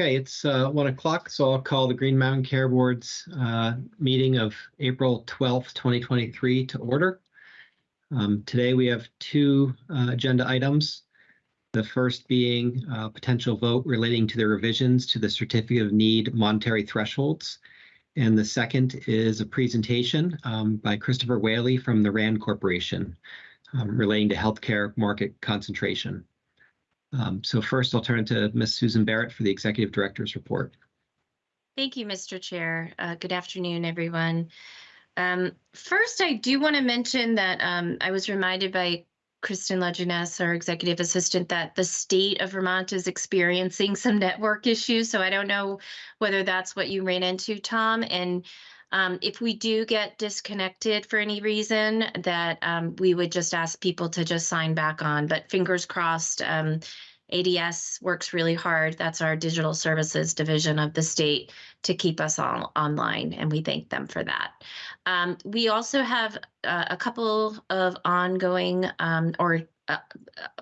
Okay, it's uh, one o'clock, so I'll call the Green Mountain Care Board's uh, meeting of April 12th, 2023 to order. Um, Today, we have two uh, agenda items. The first being a potential vote relating to the revisions to the Certificate of Need monetary thresholds. And the second is a presentation um, by Christopher Whaley from the RAND Corporation um, relating to healthcare market concentration. Um, so first, I'll turn to Ms. Susan Barrett for the Executive Director's report. Thank you, Mr. Chair. Uh, Good afternoon, everyone. Um, First, I do want to mention that um, I was reminded by Kristen Lejeunesse, our executive assistant, that the state of Vermont is experiencing some network issues. So I don't know whether that's what you ran into, Tom. And um, if we do get disconnected for any reason, that um, we would just ask people to just sign back on. But fingers crossed, um, ADS works really hard. That's our digital services division of the state to keep us all online, and we thank them for that. Um, we also have uh, a couple of ongoing um, or uh,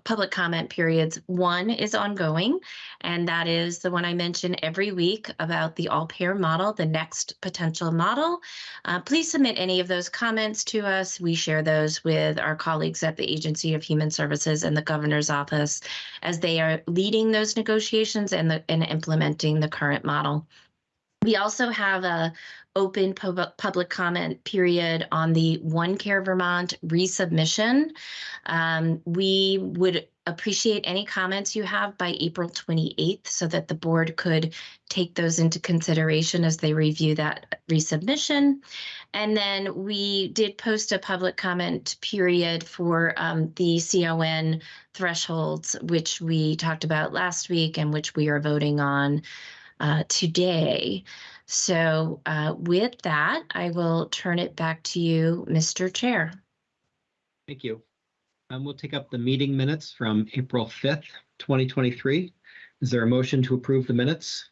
public comment periods. One is ongoing, and that is the one I mention every week about the all-payer model, the next potential model. Uh, please submit any of those comments to us. We share those with our colleagues at the Agency of Human Services and the governor's office as they are leading those negotiations and, the, and implementing the current model. We also have a open pub- public comment period on the OneCare Vermont resubmission. Um, we would appreciate any comments you have by April 28th so that the board could take those into consideration as they review that resubmission. And then we did post a public comment period for um, the CON thresholds, which we talked about last week and which we are voting on uh, today. So uh, with that, I will turn it back to you, Mr. Chair. Thank you. Um, we'll take up the meeting minutes from April 5th, 2023. Is there a motion to approve the minutes?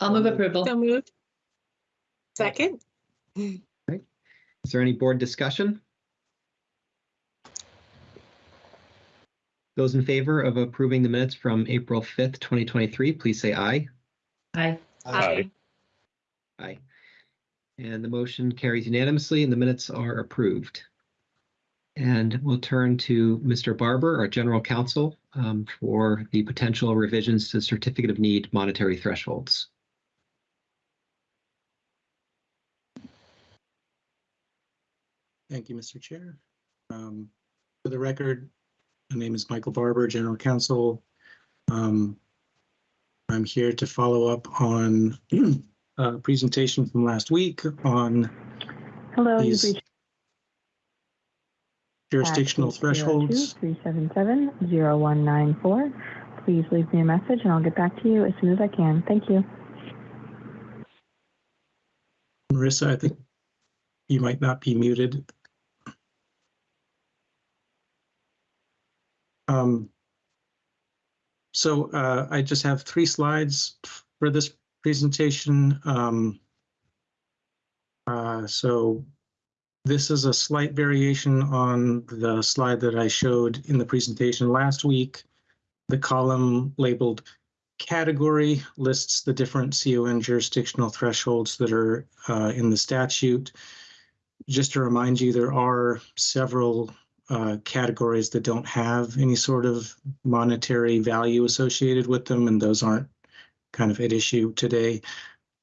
I'll move approval. So moved. Second? Is there any board discussion? Those in favor of approving the minutes from April 5th, 2023, please say aye. Aye. Aye. Aye. And the motion carries unanimously and the minutes are approved. And we'll turn to Mr. Barber, our general counsel, um, for the potential revisions to Certificate of Need monetary thresholds. Thank you, Mr. Chair. Um, For the record, my name is Michael Barber, General Counsel. Um, I'm here to follow up on a presentation from last week on Hello, these jurisdictional thresholds. Three seven seven zero one nine four. Please leave me a message and I'll get back to you as soon as I can. Thank you. Marissa, I think you might not be muted. Um, So uh, I just have three slides for this presentation. Um, uh, So this is a slight variation on the slide that I showed in the presentation last week. The column labeled category lists the different CON jurisdictional thresholds that are uh, in the statute. Just to remind you, there are several uh, categories that don't have any sort of monetary value associated with them, and those aren't kind of at issue today.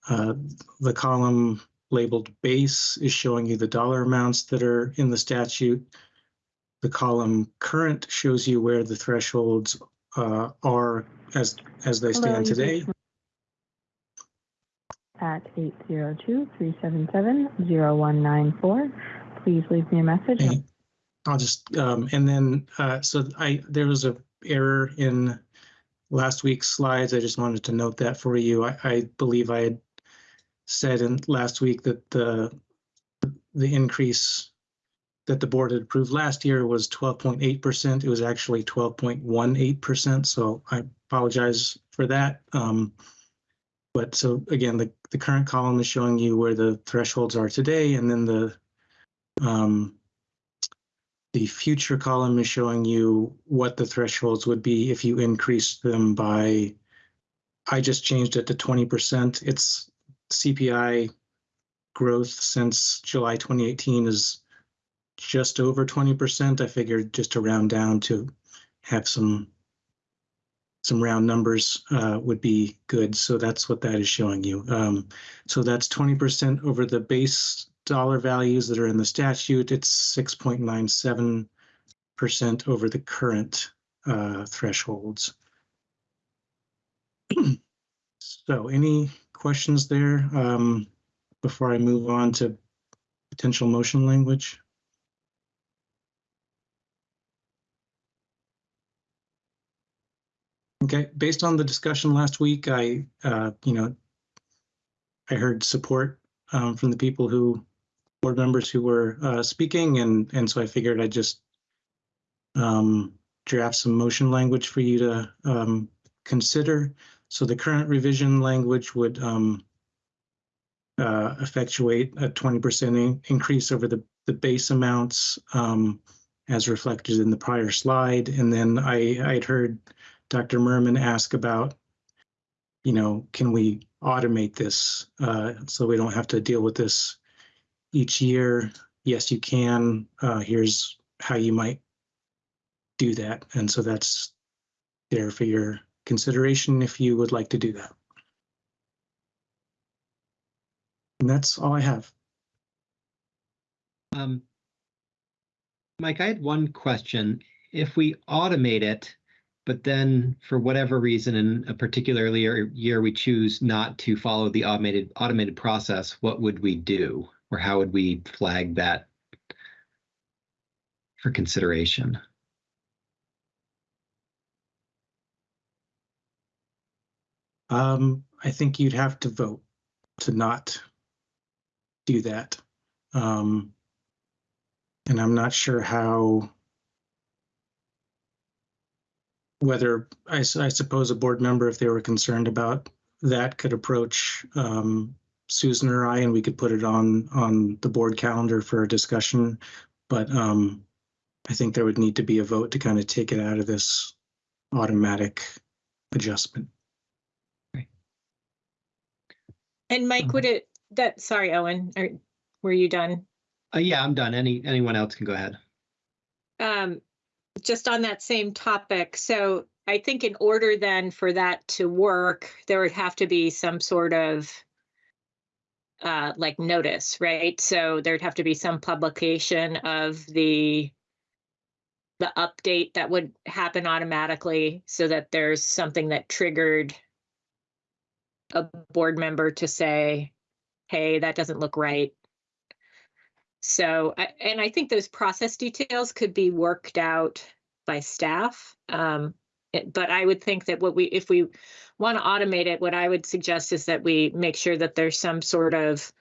Uh, the column labeled base is showing you the dollar amounts that are in the statute. The column current shows you where the thresholds uh, are as as they Hello, stand today. At eight zero two three seven seven zero one nine four. Please leave me a message. Okay. I'll just, um, and then, uh, so I, there was a error in last week's slides. I just wanted to note that for you. I, I believe I had said in last week that the, the increase that the board had approved last year was twelve point eight percent. It was actually twelve point one eight percent, so I apologize for that. Um, but so again, the, the current column is showing you where the thresholds are today, and then the um, the future column is showing you what the thresholds would be if you increase them by I just changed it to twenty percent. It's CPI growth since July twenty eighteen is just over twenty percent. I figured just to round down to have some some round numbers uh, would be good. So that's what that is showing you. Um, so that's twenty percent over the base dollar values that are in the statute. It's six point nine seven percent over the current uh, thresholds. So any questions there um, before I move on to potential motion language? Okay, based on the discussion last week, I, uh, you know, I heard support um, from the people who, board members who were uh, speaking, and and so I figured I'd just um, draft some motion language for you to um, consider. So the current revision language would um, uh, effectuate a 20% increase over the, the base amounts um, as reflected in the prior slide. And then I, I'd heard Dr. Murman ask about, you know, can we automate this uh, so we don't have to deal with this each year? Yes, you can. Uh, here's how you might do that. And so that's there for your consideration if you would like to do that. And that's all I have. Um, Mike, I had one question. If we automate it, but then for whatever reason in a particular year, year we choose not to follow the automated automated process, what would we do? Or how would we flag that for consideration? Um, I think you'd have to vote to not do that. Um, and I'm not sure how, whether, I suppose a board member, if they were concerned about that, could approach um, Susan or I, and we could put it on, on the board calendar for a discussion. But um, I think there would need to be a vote to kind of take it out of this automatic adjustment. And Mike, Mhm. would it, that, sorry, Owen, are, were you done? Uh, yeah, I'm done. Any anyone else can go ahead. Um, just on that same topic, so I think in order then for that to work, there would have to be some sort of uh, like notice, right? So there'd have to be some publication of the the update that would happen automatically so that there's something that triggered a board member to say, hey, that doesn't look right. So, and I think those process details could be worked out by staff. Um, but I would think that what we, if we want to automate it, what I would suggest is that we make sure that there's some sort of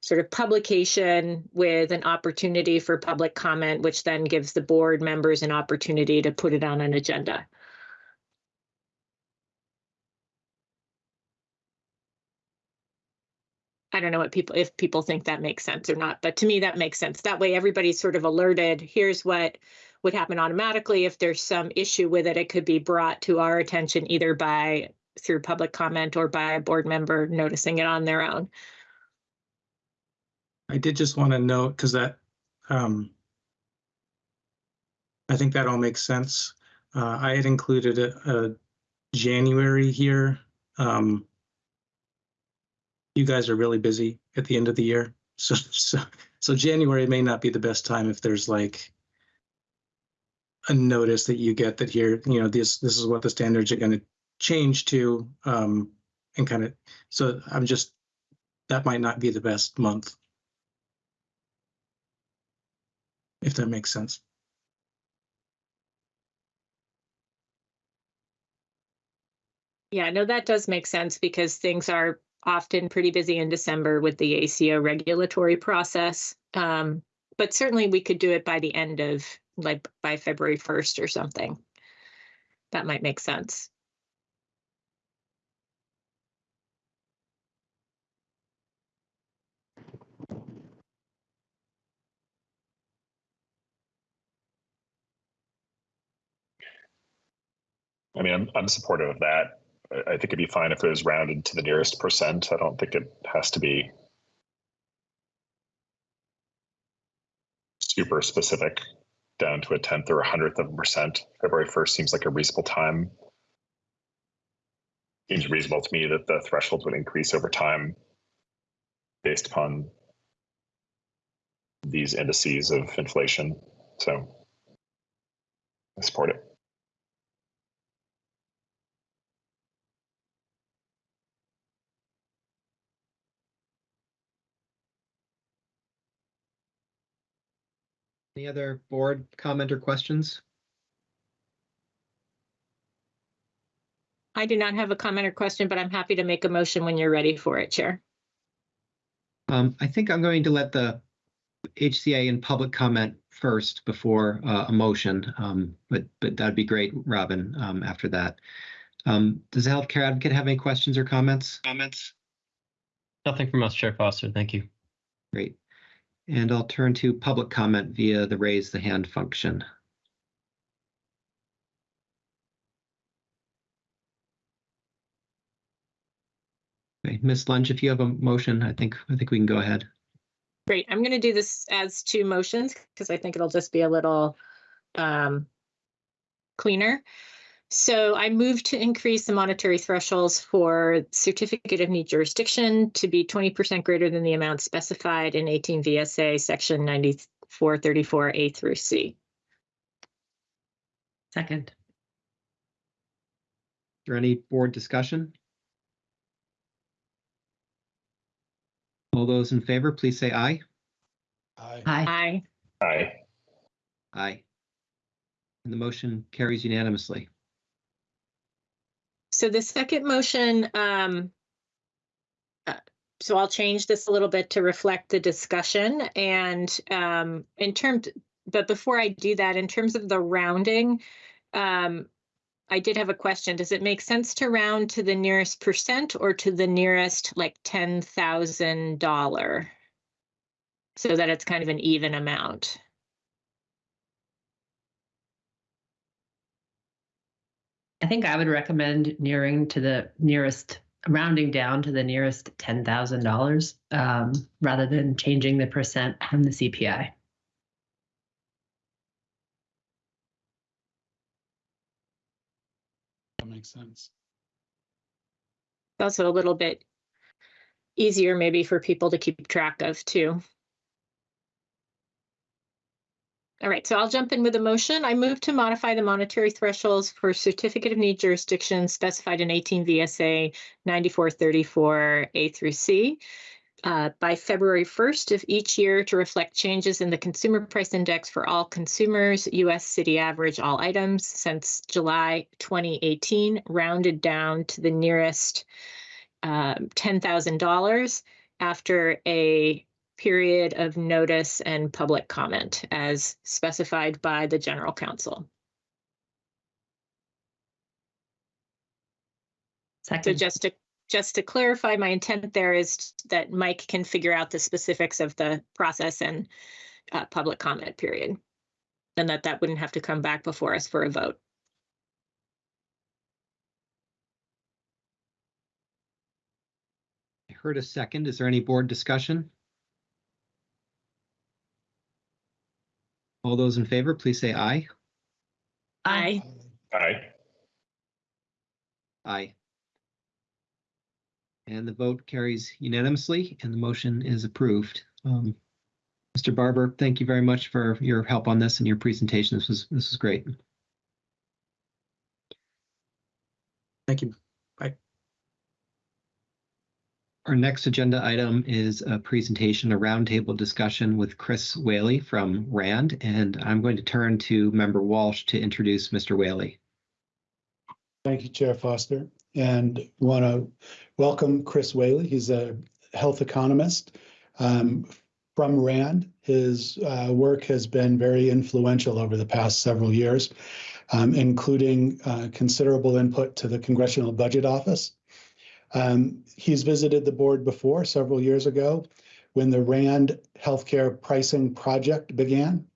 sort of publication with an opportunity for public comment, which then gives the board members an opportunity to put it on an agenda. I don't know what people, if people think that makes sense or not, but to me, that makes sense. That way, everybody's sort of alerted, here's what would happen automatically. If there's some issue with it, it could be brought to our attention either by, through public comment or by a board member noticing it on their own. I did just want to note, because that, um, I think that all makes sense. Uh, I had included a, a January here. Um, you guys are really busy at the end of the year. So, so, so January may not be the best time if there's like a notice that you get that here, you know, this, this is what the standards are going to change to, um, and kind of, so I'm just, that might not be the best month. if that makes sense. Yeah, no, that does make sense because things are often pretty busy in December with the ACO regulatory process. Um, but certainly we could do it by the end of, like, by February 1st or something. That might make sense. I mean, I'm, I'm supportive of that. I, I think it'd be fine if it was rounded to the nearest percent. I don't think it has to be super specific down to a tenth or a hundredth of a percent. February 1st seems like a reasonable time. Seems reasonable to me that the threshold would increase over time based upon these indices of inflation. So I support it. Any other board comment or questions? I do not have a comment or question, but I'm happy to make a motion when you're ready for it, Chair. Um, I think I'm going to let the HCA in public comment first before uh, a motion. Um, but but that'd be great, Robin. Um, after that, um, does the healthcare advocate have any questions or comments? Comments? Nothing from us, Chair Foster. Thank you. Great. And I'll turn to public comment via the raise the hand function. Okay, Ms. Lunge, if you have a motion, I think I think we can go ahead. Great. I'm going to do this as two motions because I think it'll just be a little um, cleaner. So I move to increase the monetary thresholds for certificate of need jurisdiction to be 20% greater than the amount specified in 18 VSA section 9434A through C. Second. Is there any board discussion? All those in favor, please say aye. Aye. Aye. Aye. Aye. And the motion carries unanimously. So the second motion, um, uh, so I'll change this a little bit to reflect the discussion and, um, in terms, but before I do that, in terms of the rounding, um, I did have a question. Does it make sense to round to the nearest percent or to the nearest like ten thousand dollar? So that it's kind of an even amount. I think I would recommend nearing to the nearest, rounding down to the nearest ten thousand dollars, um, rather than changing the percent from the CPI. That makes sense. Also a little bit easier maybe for people to keep track of too. All right, so I'll jump in with a motion. I move to modify the monetary thresholds for certificate of need jurisdiction specified in 18 VSA 9434 A through C uh, by February 1st of each year to reflect changes in the consumer price index for all consumers, US city average all items since July 2018, rounded down to the nearest um, $10,000 after a period of notice and public comment as specified by the general counsel. So just to, just to clarify, my intent there is that Mike can figure out the specifics of the process and uh, public comment period. And that that wouldn't have to come back before us for a vote. I heard a second. Is there any board discussion? All those in favor, please say aye. Aye. Aye. Aye. And the vote carries unanimously and the motion is approved. Um, Mr. Barber, thank you very much for your help on this and your presentation. This was, this was great. Thank you. Our next agenda item is a presentation, a roundtable discussion with Chris Whaley from RAND, and I'm going to turn to Member Walsh to introduce Mr. Whaley. Thank you, Chair Foster. And want to welcome Chris Whaley. He's a health economist um, from RAND. His uh, work has been very influential over the past several years, um, including uh, considerable input to the Congressional Budget Office. Um, he's visited the board before several years ago when the RAND healthcare pricing project began.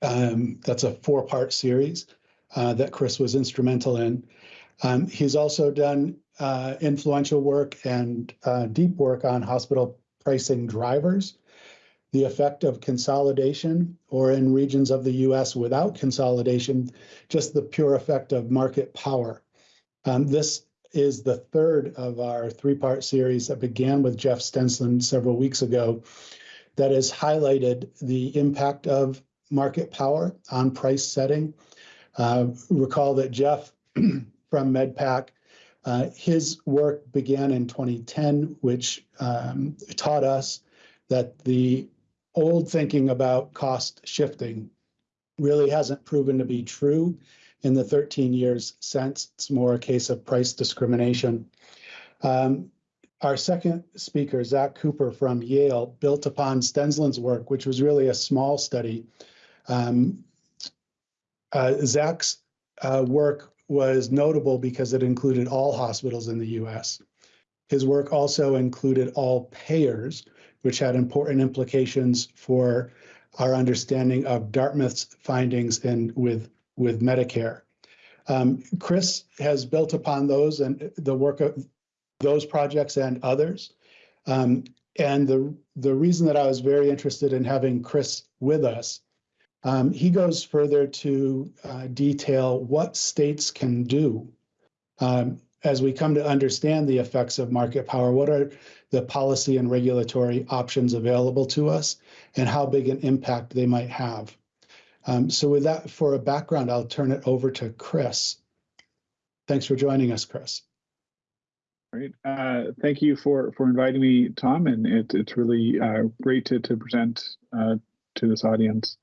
Um, that's a four part series uh, that Chris was instrumental in. Um, he's also done uh, influential work and uh, deep work on hospital pricing drivers, the effect of consolidation, or in regions of the US without consolidation, just the pure effect of market power. Um, this is the third of our three-part series that began with Jeff Stensland several weeks ago that has highlighted the impact of market power on price setting. Uh, recall that Jeff from MedPAC, uh, his work began in 2010, which um, taught us that the old thinking about cost shifting really hasn't proven to be true in the 13 years since. It's more a case of price discrimination. Um, our second speaker, Zach Cooper from Yale, built upon Stensland's work, which was really a small study. Um, uh, Zach's uh, work was notable because it included all hospitals in the US. His work also included all payers, which had important implications for our understanding of Dartmouth's findings in with with Medicare. Um, Chris has built upon those and the work of those projects and others. Um, and the, the reason that I was very interested in having Chris with us, um, he goes further to uh, detail what states can do um, as we come to understand the effects of market power. What are the policy and regulatory options available to us and how big an impact they might have? Um, so with that, for a background, I'll turn it over to Chris. Thanks for joining us, Chris. Great. Uh, thank you for for inviting me, Tom, and it, it's really uh, great to to present uh, to this audience.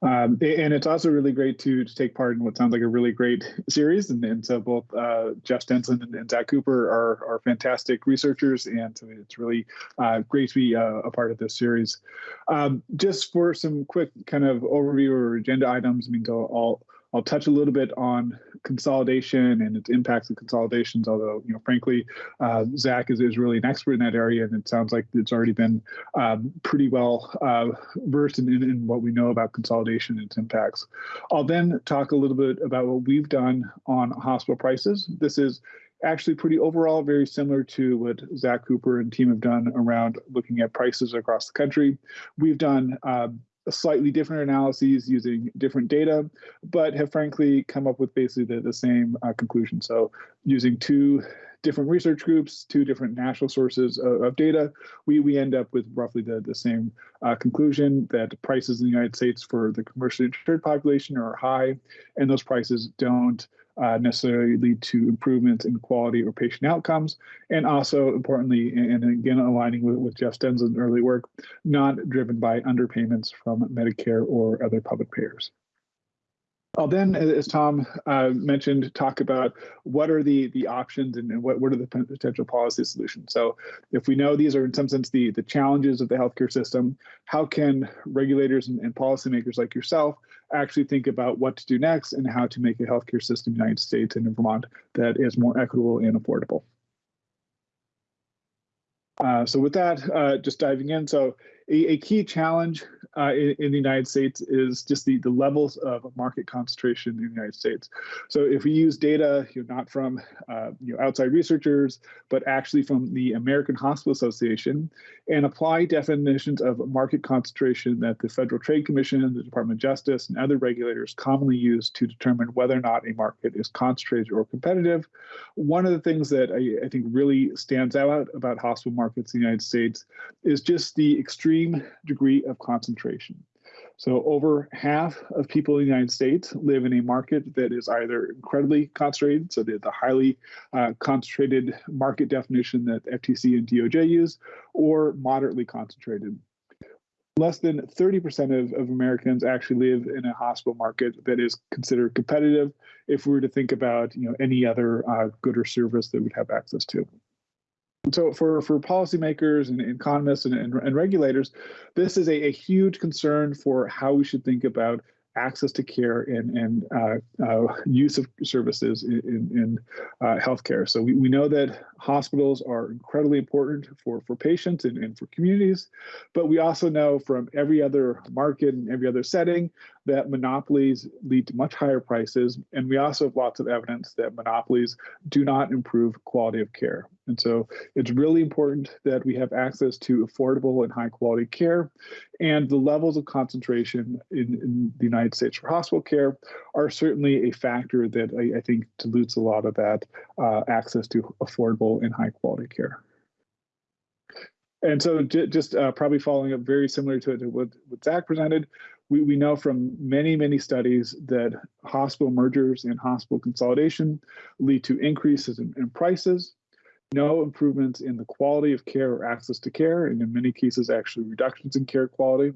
Um, and it's also really great to, to take part in what sounds like a really great series. And, and so both uh, Jeff Stensland and, and, Zach Cooper are, are fantastic researchers, and so it's really uh, great to be uh, a part of this series. Um, just for some quick kind of overview or agenda items, I mean, I'll, I'll touch a little bit on consolidation and its impacts of consolidations, although, you know, frankly, uh, Zach is, is really an expert in that area, and it sounds like it's already been um, pretty well uh, versed in, in, in, what we know about consolidation and its impacts. I'll then talk a little bit about what we've done on hospital prices. This is actually pretty overall very similar to what Zach Cooper and team have done around looking at prices across the country. We've done uh, slightly different analyses using different data, but have frankly come up with basically the, the same uh, conclusion. So using two different research groups, two different national sources of, of data, we, we end up with roughly the, the same uh, conclusion that prices in the United States for the commercially insured population are high, and those prices don't uh, necessarily lead to improvements in quality or patient outcomes. And also importantly, and again, aligning with, with Jeff Stensland's early work, not driven by underpayments from Medicare or other public payers. I'll then, as Tom uh, mentioned, talk about what are the the options and, and, what, what are the potential policy solutions. So if we know these are in some sense the, the challenges of the healthcare system, how can regulators and, and policymakers like yourself actually think about what to do next and how to make a healthcare system in the United States and in Vermont that is more equitable and affordable? Uh, so with that, uh, just diving in. So a, a key challenge uh, in, in, the United States is just the, the levels of market concentration in the United States. So if we use data, you know, not from uh, you know, outside researchers, but actually from the American Hospital Association, and apply definitions of market concentration that the Federal Trade Commission, the Department of Justice, and other regulators commonly use to determine whether or not a market is concentrated or competitive. One of the things that I, I think really stands out about hospital markets in the United States is just the extreme degree of concentration. So over half of people in the United States live in a market that is either incredibly concentrated, so the, the highly uh, concentrated market definition that FTC and DOJ use, or moderately concentrated. Less than 30% of, of Americans actually live in a hospital market that is considered competitive if we were to think about you know, any other uh, good or service that we'd have access to so for for policymakers and economists and, and, and regulators, this is a, a, huge concern for how we should think about access to care and, and uh, uh, use of services in, in, in uh, healthcare. So we, we know that hospitals are incredibly important for, for patients and, and for communities, but we also know from every other market and every other setting that monopolies lead to much higher prices. And we also have lots of evidence that monopolies do not improve quality of care. And so it's really important that we have access to affordable and high quality care. And the levels of concentration in, in the United States for hospital care are certainly a factor that I, I think dilutes a lot of that uh, access to affordable and high quality care. And so just uh, probably following up very similar to, to what, what Zach presented, we, we know from many, many studies that hospital mergers and hospital consolidation lead to increases in, in prices, no improvements in the quality of care or access to care, and in many cases, actually reductions in care quality.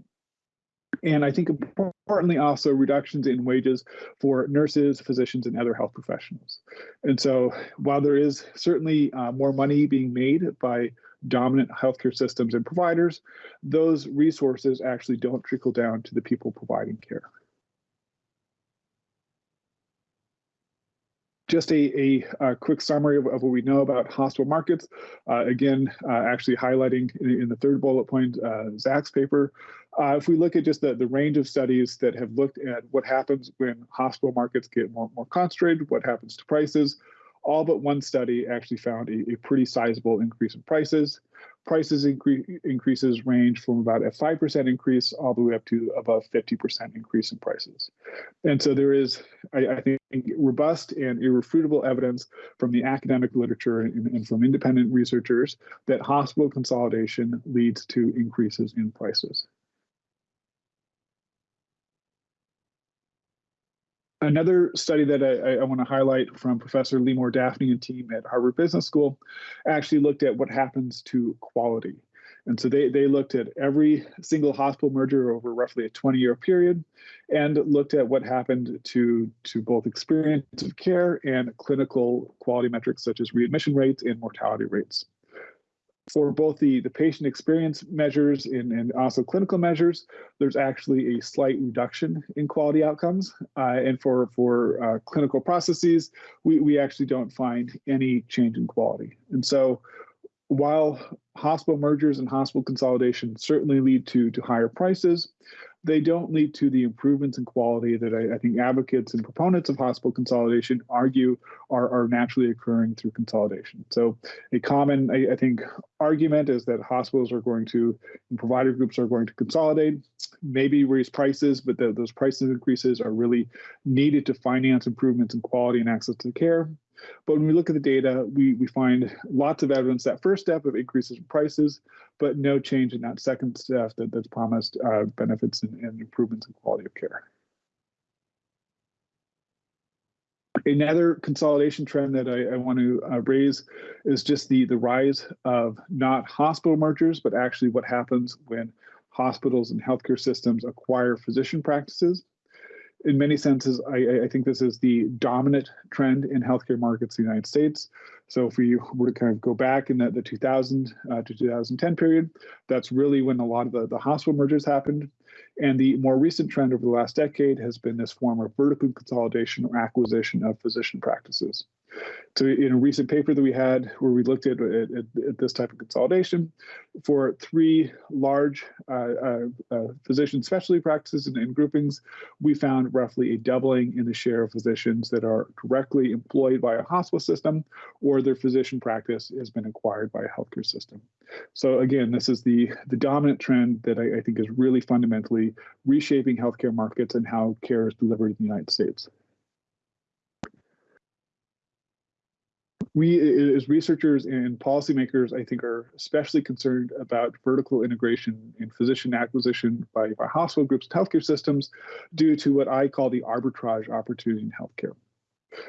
And I think importantly also reductions in wages for nurses, physicians, and other health professionals. And so while there is certainly uh, more money being made by dominant healthcare systems and providers, those resources actually don't trickle down to the people providing care. Just a, a, a quick summary of, of, what we know about hospital markets. Uh, again, uh, actually highlighting in, in, the third bullet point, uh, Zach's paper. Uh, if we look at just the, the range of studies that have looked at what happens when hospital markets get more, more concentrated, what happens to prices, all but one study actually found a, a pretty sizable increase in prices. Prices incre increases range from about a 5% increase all the way up to above 50% increase in prices. And so there is, I, I think, robust and irrefutable evidence from the academic literature and, and from independent researchers that hospital consolidation leads to increases in prices. Another study that I, I want to highlight from Professor Leemore Dafny and team at Harvard Business School actually looked at what happens to quality. And so they, they looked at every single hospital merger over roughly a 20 year period and looked at what happened to, to both experience of care and clinical quality metrics such as readmission rates and mortality rates for both the, the patient experience measures and, and also clinical measures, there's actually a slight reduction in quality outcomes. Uh, and for, for uh, clinical processes, we, we actually don't find any change in quality. And so while hospital mergers and hospital consolidation certainly lead to, to higher prices, they don't lead to the improvements in quality that I, I, think advocates and proponents of hospital consolidation argue are, are naturally occurring through consolidation. So a common, I, I think, argument is that hospitals are going to, provider groups are going to consolidate, maybe raise prices, but the, those prices increases are really needed to finance improvements in quality and access to care. But when we look at the data, we, we find lots of evidence that first step of increases in prices, but no change in that second step that, that's promised uh, benefits and, and improvements in quality of care. Another consolidation trend that I, I want to uh, raise is just the, the rise of not hospital mergers, but actually what happens when hospitals and healthcare systems acquire physician practices in many senses, I, I, think this is the dominant trend in healthcare markets in the United States. So if we were to kind of go back in the, the 2000 uh, to 2010 period, that's really when a lot of the, the hospital mergers happened. And the more recent trend over the last decade has been this form of vertical consolidation or acquisition of physician practices. So in a recent paper that we had where we looked at, at, at this type of consolidation for three large uh, uh, uh, physician specialty practices and, and, groupings, we found roughly a doubling in the share of physicians that are directly employed by a hospital system or their physician practice has been acquired by a healthcare system. So again, this is the, the dominant trend that I, I think is really fundamentally reshaping healthcare markets and how care is delivered in the United States. We as researchers and policymakers, I think, are especially concerned about vertical integration in physician acquisition by, by hospital groups and healthcare systems due to what I call the arbitrage opportunity in healthcare.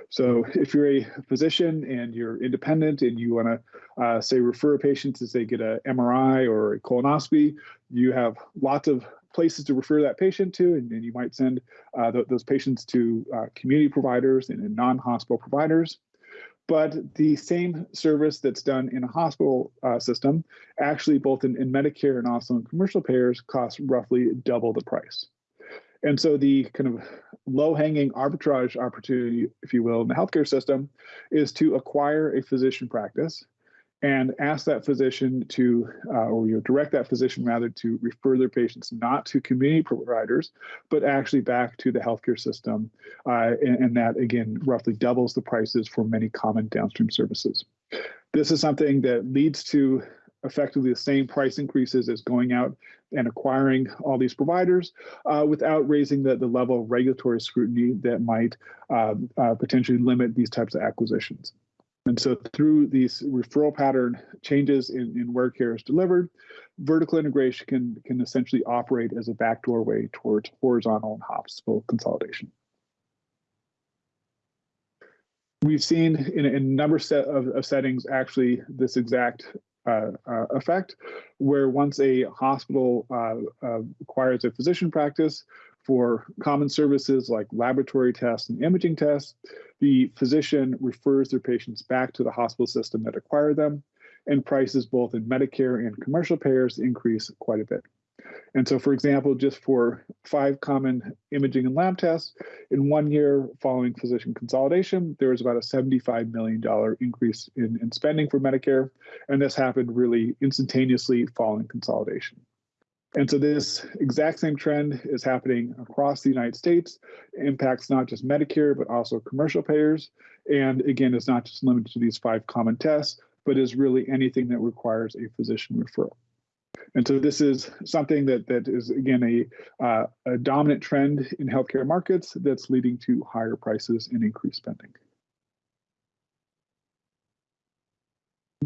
So if you're a physician and you're independent and you want to, uh, say, refer a patient to, say, get a MRI or a colonoscopy, you have lots of places to refer that patient to, and, and you might send uh, th those patients to uh, community providers and, and non-hospital providers but the same service that's done in a hospital uh, system actually both in, in, medicare and also in commercial payers costs roughly double the price. And so the kind of low-hanging arbitrage opportunity if you will in the healthcare system is to acquire a physician practice and ask that physician to, uh, or you know, direct that physician rather to refer their patients not to community providers, but actually back to the healthcare system. Uh, and, and that again roughly doubles the prices for many common downstream services. This is something that leads to effectively the same price increases as going out and acquiring all these providers uh, without raising the, the level of regulatory scrutiny that might uh, uh, potentially limit these types of acquisitions. And so through these referral pattern changes in, in where care is delivered, vertical integration can, can essentially operate as a backdoor way towards horizontal and hospital consolidation. We've seen in, a number set of, of settings actually this exact uh, uh, effect, where once a hospital uh, uh, acquires a physician practice for common services like laboratory tests and imaging tests, the physician refers their patients back to the hospital system that acquired them, and prices both in Medicare and commercial payers increase quite a bit. And so, for example, just for five common imaging and lab tests, in one year following physician consolidation, there was about a $75 million increase in, in spending for Medicare. And this happened really instantaneously following consolidation. And so this exact same trend is happening across the United States, impacts not just Medicare, but also commercial payers. And again, it's not just limited to these five common tests, but is really anything that requires a physician referral. And so this is something that that is again a, uh, a dominant trend in healthcare markets that's leading to higher prices and increased spending.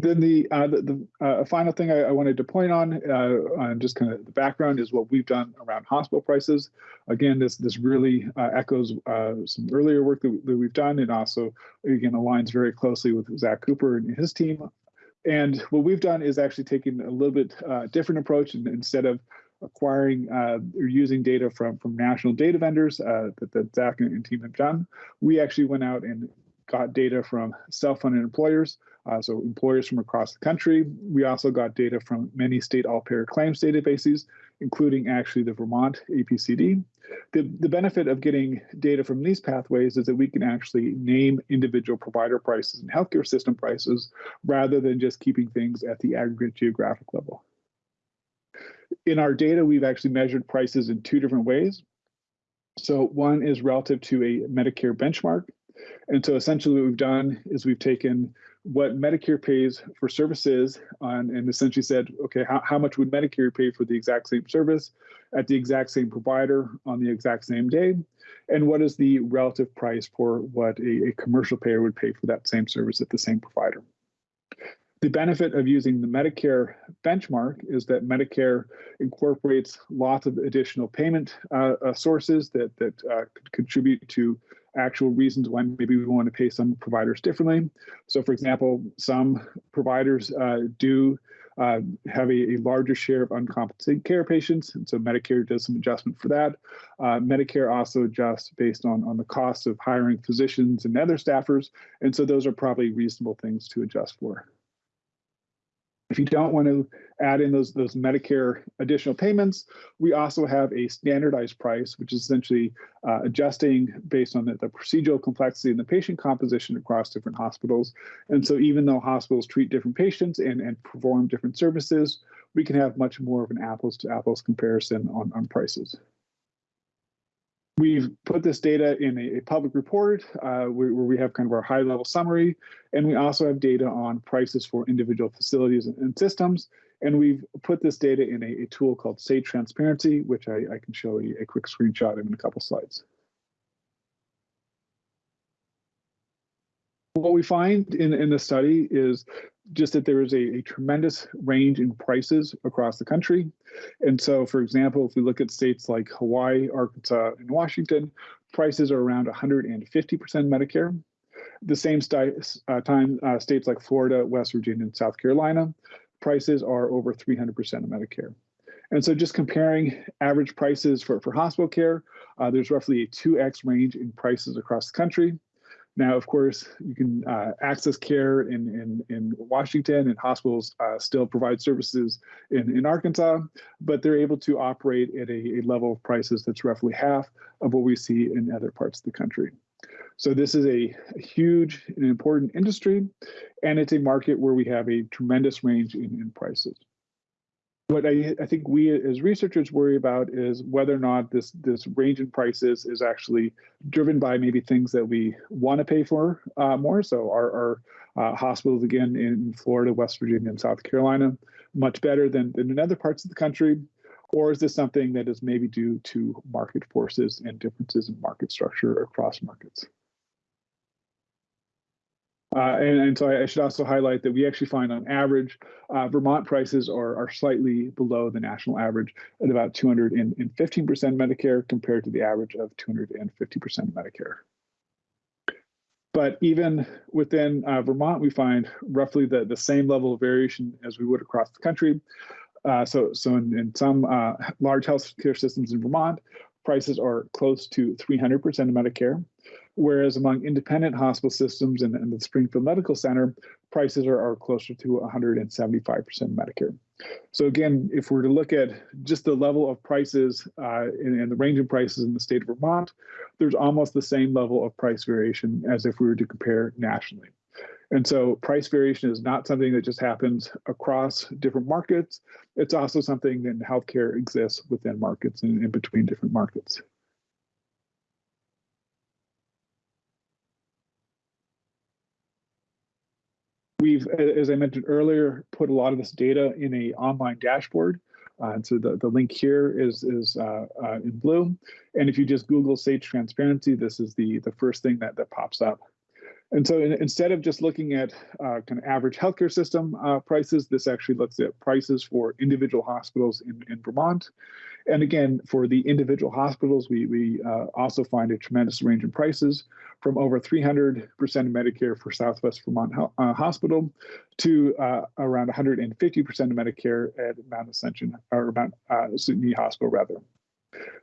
Then the uh, the, the uh, final thing I, I, wanted to point on, uh, on just kind of the background, is what we've done around hospital prices. Again, this this really uh, echoes uh, some earlier work that, that, we've done, and also again aligns very closely with Zach Cooper and his team and what we've done is actually taken a little bit uh, different approach and instead of acquiring uh, or using data from from national data vendors uh, that, that Zach and team have done, we actually went out and got data from self-funded employers, uh, so employers from across the country. We also got data from many state all-payer claims databases, including actually the Vermont APCD. The, the benefit of getting data from these pathways is that we can actually name individual provider prices and healthcare system prices rather than just keeping things at the aggregate geographic level. In our data, we've actually measured prices in two different ways. So one is relative to a Medicare benchmark. And so essentially what we've done is we've taken what Medicare pays for services on, and essentially said, okay, how, how much would Medicare pay for the exact same service at the exact same provider on the exact same day? And what is the relative price for what a, a commercial payer would pay for that same service at the same provider? The benefit of using the Medicare benchmark is that Medicare incorporates lots of additional payment uh, uh, sources that, that uh, contribute to actual reasons why maybe we want to pay some providers differently. So, for example, some providers uh, do uh, have a, a, larger share of uncompensated care patients, and so Medicare does some adjustment for that. Uh, Medicare also adjusts based on, on the cost of hiring physicians and other staffers, and so those are probably reasonable things to adjust for. If you don't want to add in those, those Medicare additional payments, we also have a standardized price, which is essentially uh, adjusting based on the, the, procedural complexity and the patient composition across different hospitals. And so even though hospitals treat different patients and, and perform different services, we can have much more of an apples to apples comparison on, on prices. We've put this data in a, a public report uh, where, we have kind of our high level summary, and we also have data on prices for individual facilities and, systems. And we've put this data in a, a tool called Sage Transparency, which I, I, can show you a quick screenshot in a couple slides. What we find in, in the study is just that there is a, a, tremendous range in prices across the country. And so, for example, if we look at states like Hawaii, Arkansas, and Washington, prices are around 150% Medicare. The same st uh, time, uh, states like Florida, West Virginia, and South Carolina, prices are over 300% of Medicare. And so just comparing average prices for, for hospital care, uh, there's roughly a 2x range in prices across the country. Now, of course, you can uh, access care in, in, in Washington and hospitals uh, still provide services in, in Arkansas, but they're able to operate at a, a, level of prices that's roughly half of what we see in other parts of the country. So this is a huge and important industry, and it's a market where we have a tremendous range in, in prices. What I, I think we as researchers worry about is whether or not this, this range in prices is actually driven by maybe things that we want to pay for uh, more. So our, our uh, hospitals, again, in Florida, West Virginia, and South Carolina, much better than, than in other parts of the country? Or is this something that is maybe due to market forces and differences in market structure across markets? Uh, and, and, so I, I, should also highlight that we actually find on average, uh, Vermont prices are, are slightly below the national average at about 215% Medicare compared to the average of 250% Medicare. But even within uh, Vermont, we find roughly the, the same level of variation as we would across the country. Uh, so, so in, in some uh, large healthcare systems in Vermont, prices are close to 300% of Medicare, whereas among independent hospital systems and, and the Springfield Medical Center, prices are, are closer to 175% Medicare. So again, if we're to look at just the level of prices uh, and, and, the range of prices in the state of Vermont, there's almost the same level of price variation as if we were to compare nationally. And so price variation is not something that just happens across different markets. It's also something in healthcare exists within markets and in between different markets. We've, as I mentioned earlier, put a lot of this data in a online dashboard. Uh, and so the, the link here is, is uh, uh, in blue. And if you just Google Sage Transparency, this is the, the first thing that, that pops up. And so in, instead of just looking at uh, kind of average healthcare system uh, prices, this actually looks at prices for individual hospitals in, in Vermont. And again, for the individual hospitals, we, we uh, also find a tremendous range in prices from over 300% of Medicare for Southwest Vermont uh, Hospital to uh, around 150% of Medicare at Mount Ascension, or Mount uh, Hospital, rather.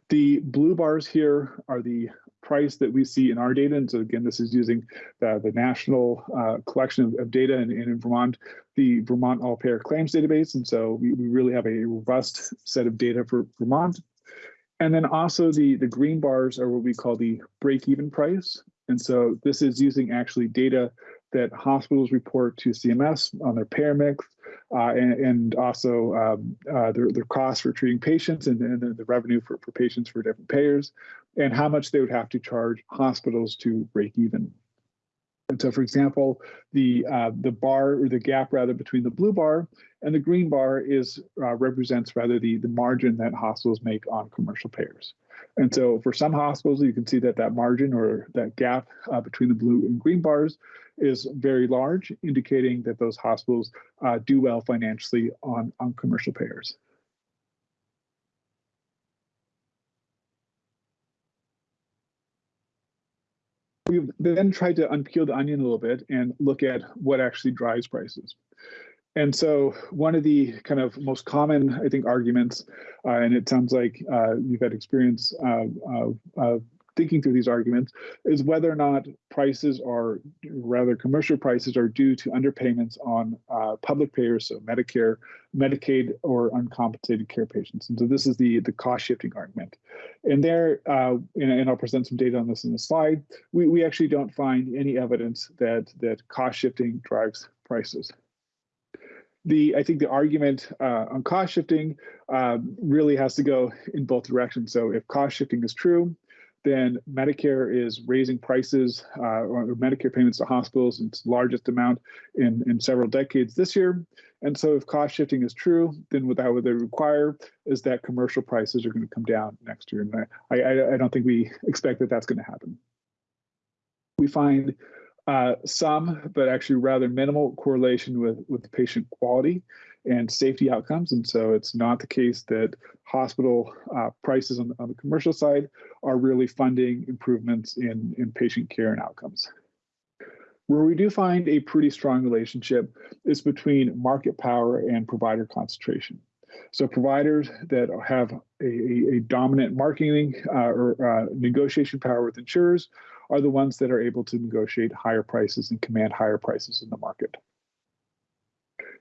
The blue bars here are the price that we see in our data. And so again, this is using the, the national uh, collection of, of data in, in, Vermont, the Vermont All Payer Claims Database. And so we, we really have a robust set of data for Vermont. And then also the, the green bars are what we call the break-even price. And so this is using actually data that hospitals report to CMS on their payer mix uh, and, and, also um, uh, their, their costs for treating patients and, and the revenue for, for patients for different payers and how much they would have to charge hospitals to break even. And so, for example, the uh, the bar or the gap rather between the blue bar and the green bar is uh, represents rather the the margin that hospitals make on commercial payers. And so, for some hospitals, you can see that that margin or that gap uh, between the blue and green bars is very large, indicating that those hospitals uh, do well financially on on commercial payers. We've then tried to unpeel the onion a little bit and look at what actually drives prices. And so one of the kind of most common, I think, arguments, uh, and it sounds like uh, you've had experience uh, thinking through these arguments is whether or not prices are, rather commercial prices are due to underpayments on uh, public payers, so Medicare, Medicaid, or uncompensated care patients. And so this is the, the cost shifting argument. And there, uh, and, and, I'll present some data on this in the slide, we, we actually don't find any evidence that, that cost shifting drives prices the I think the argument uh, on cost shifting uh, really has to go in both directions. So if cost shifting is true, then Medicare is raising prices uh, or Medicare payments to hospitals its largest amount in, in several decades this year. And so if cost shifting is true, then what that would require is that commercial prices are going to come down next year. And I, I, I don't think we expect that that's going to happen. We find uh, some, but actually rather minimal correlation with, with patient quality and safety outcomes. And so it's not the case that hospital uh, prices on, on the commercial side are really funding improvements in, in patient care and outcomes. Where we do find a pretty strong relationship is between market power and provider concentration. So providers that have a, a, dominant marketing uh, or uh, negotiation power with insurers are the ones that are able to negotiate higher prices and command higher prices in the market.